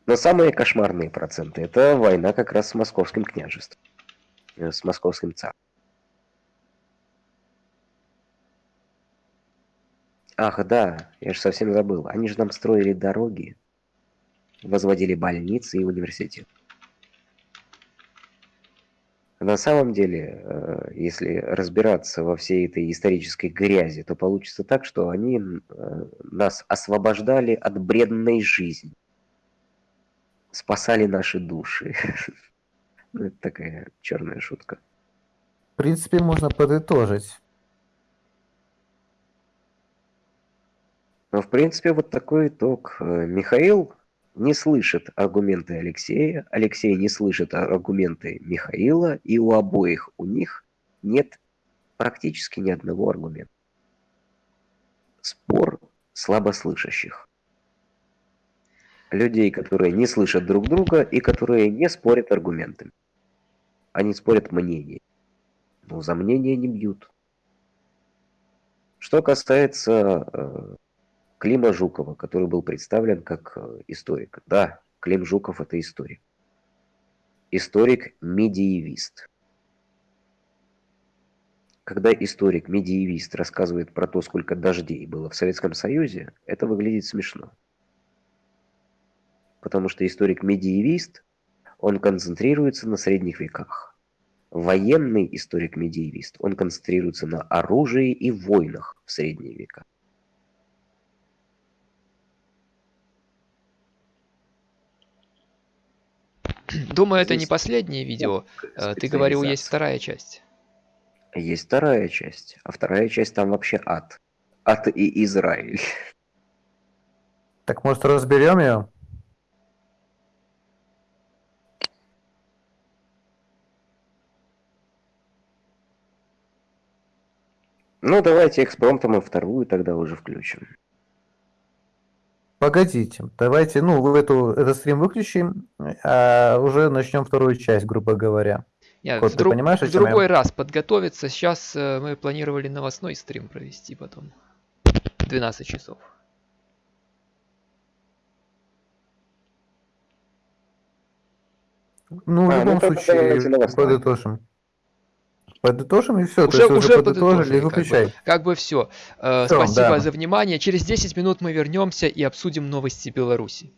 Но самые кошмарные проценты – это война как раз с московским княжеством. э, С московским царством. Ах, да, я же совсем забыл. Они же нам строили дороги, возводили больницы и университеты. На самом деле, э, если разбираться во всей этой исторической грязи, то получится так, что они э, нас освобождали от бредной жизни, спасали наши души. Ну, Это такая черная шутка. В принципе, можно подытожить. Но, в принципе, вот такой итог. Э, Михаил не слышит аргументы Алексея, Алексей не слышит аргументы Михаила, и у обоих у них нет практически ни одного аргумента. Спор слабослышащих. Людей, которые не слышат друг друга и которые не спорят аргументами. Они спорят мнением. Но за мнение не бьют. Что касается э, Клима Жукова, который был представлен как э, историк. Да, Клим Жуков это историк. Историк-медиевист. Когда историк-медиевист рассказывает про то, сколько дождей было в Советском Союзе, это выглядит смешно. Потому что историк-медиевист, он концентрируется на средних веках. Военный историк-медиевист, он концентрируется на оружии и войнах в средние века. Думаю, это не последнее видео. Э, Ты говорил, есть вторая часть. Есть вторая часть, а вторая часть там вообще ад. Ад и Израиль. Так, может, разберем ее? Ну, давайте экспромтом и вторую тогда уже включим. Погодите, давайте, ну, в эту, этот стрим выключим, а уже начнем вторую часть, грубо говоря. Я Кот, в, ты друг- понимаешь, о в чем я? другой раз подготовиться. Сейчас э, мы планировали новостной стрим провести потом. 12 часов. Ну, в А, ну любом тогда случае, подытожим. Подытожим и все, Уже- уже уже подытожили, подытожили, как бы. выключай. Как бы все. Всё, Спасибо да. за внимание. Через 10 минут мы вернемся и обсудим новости Беларуси.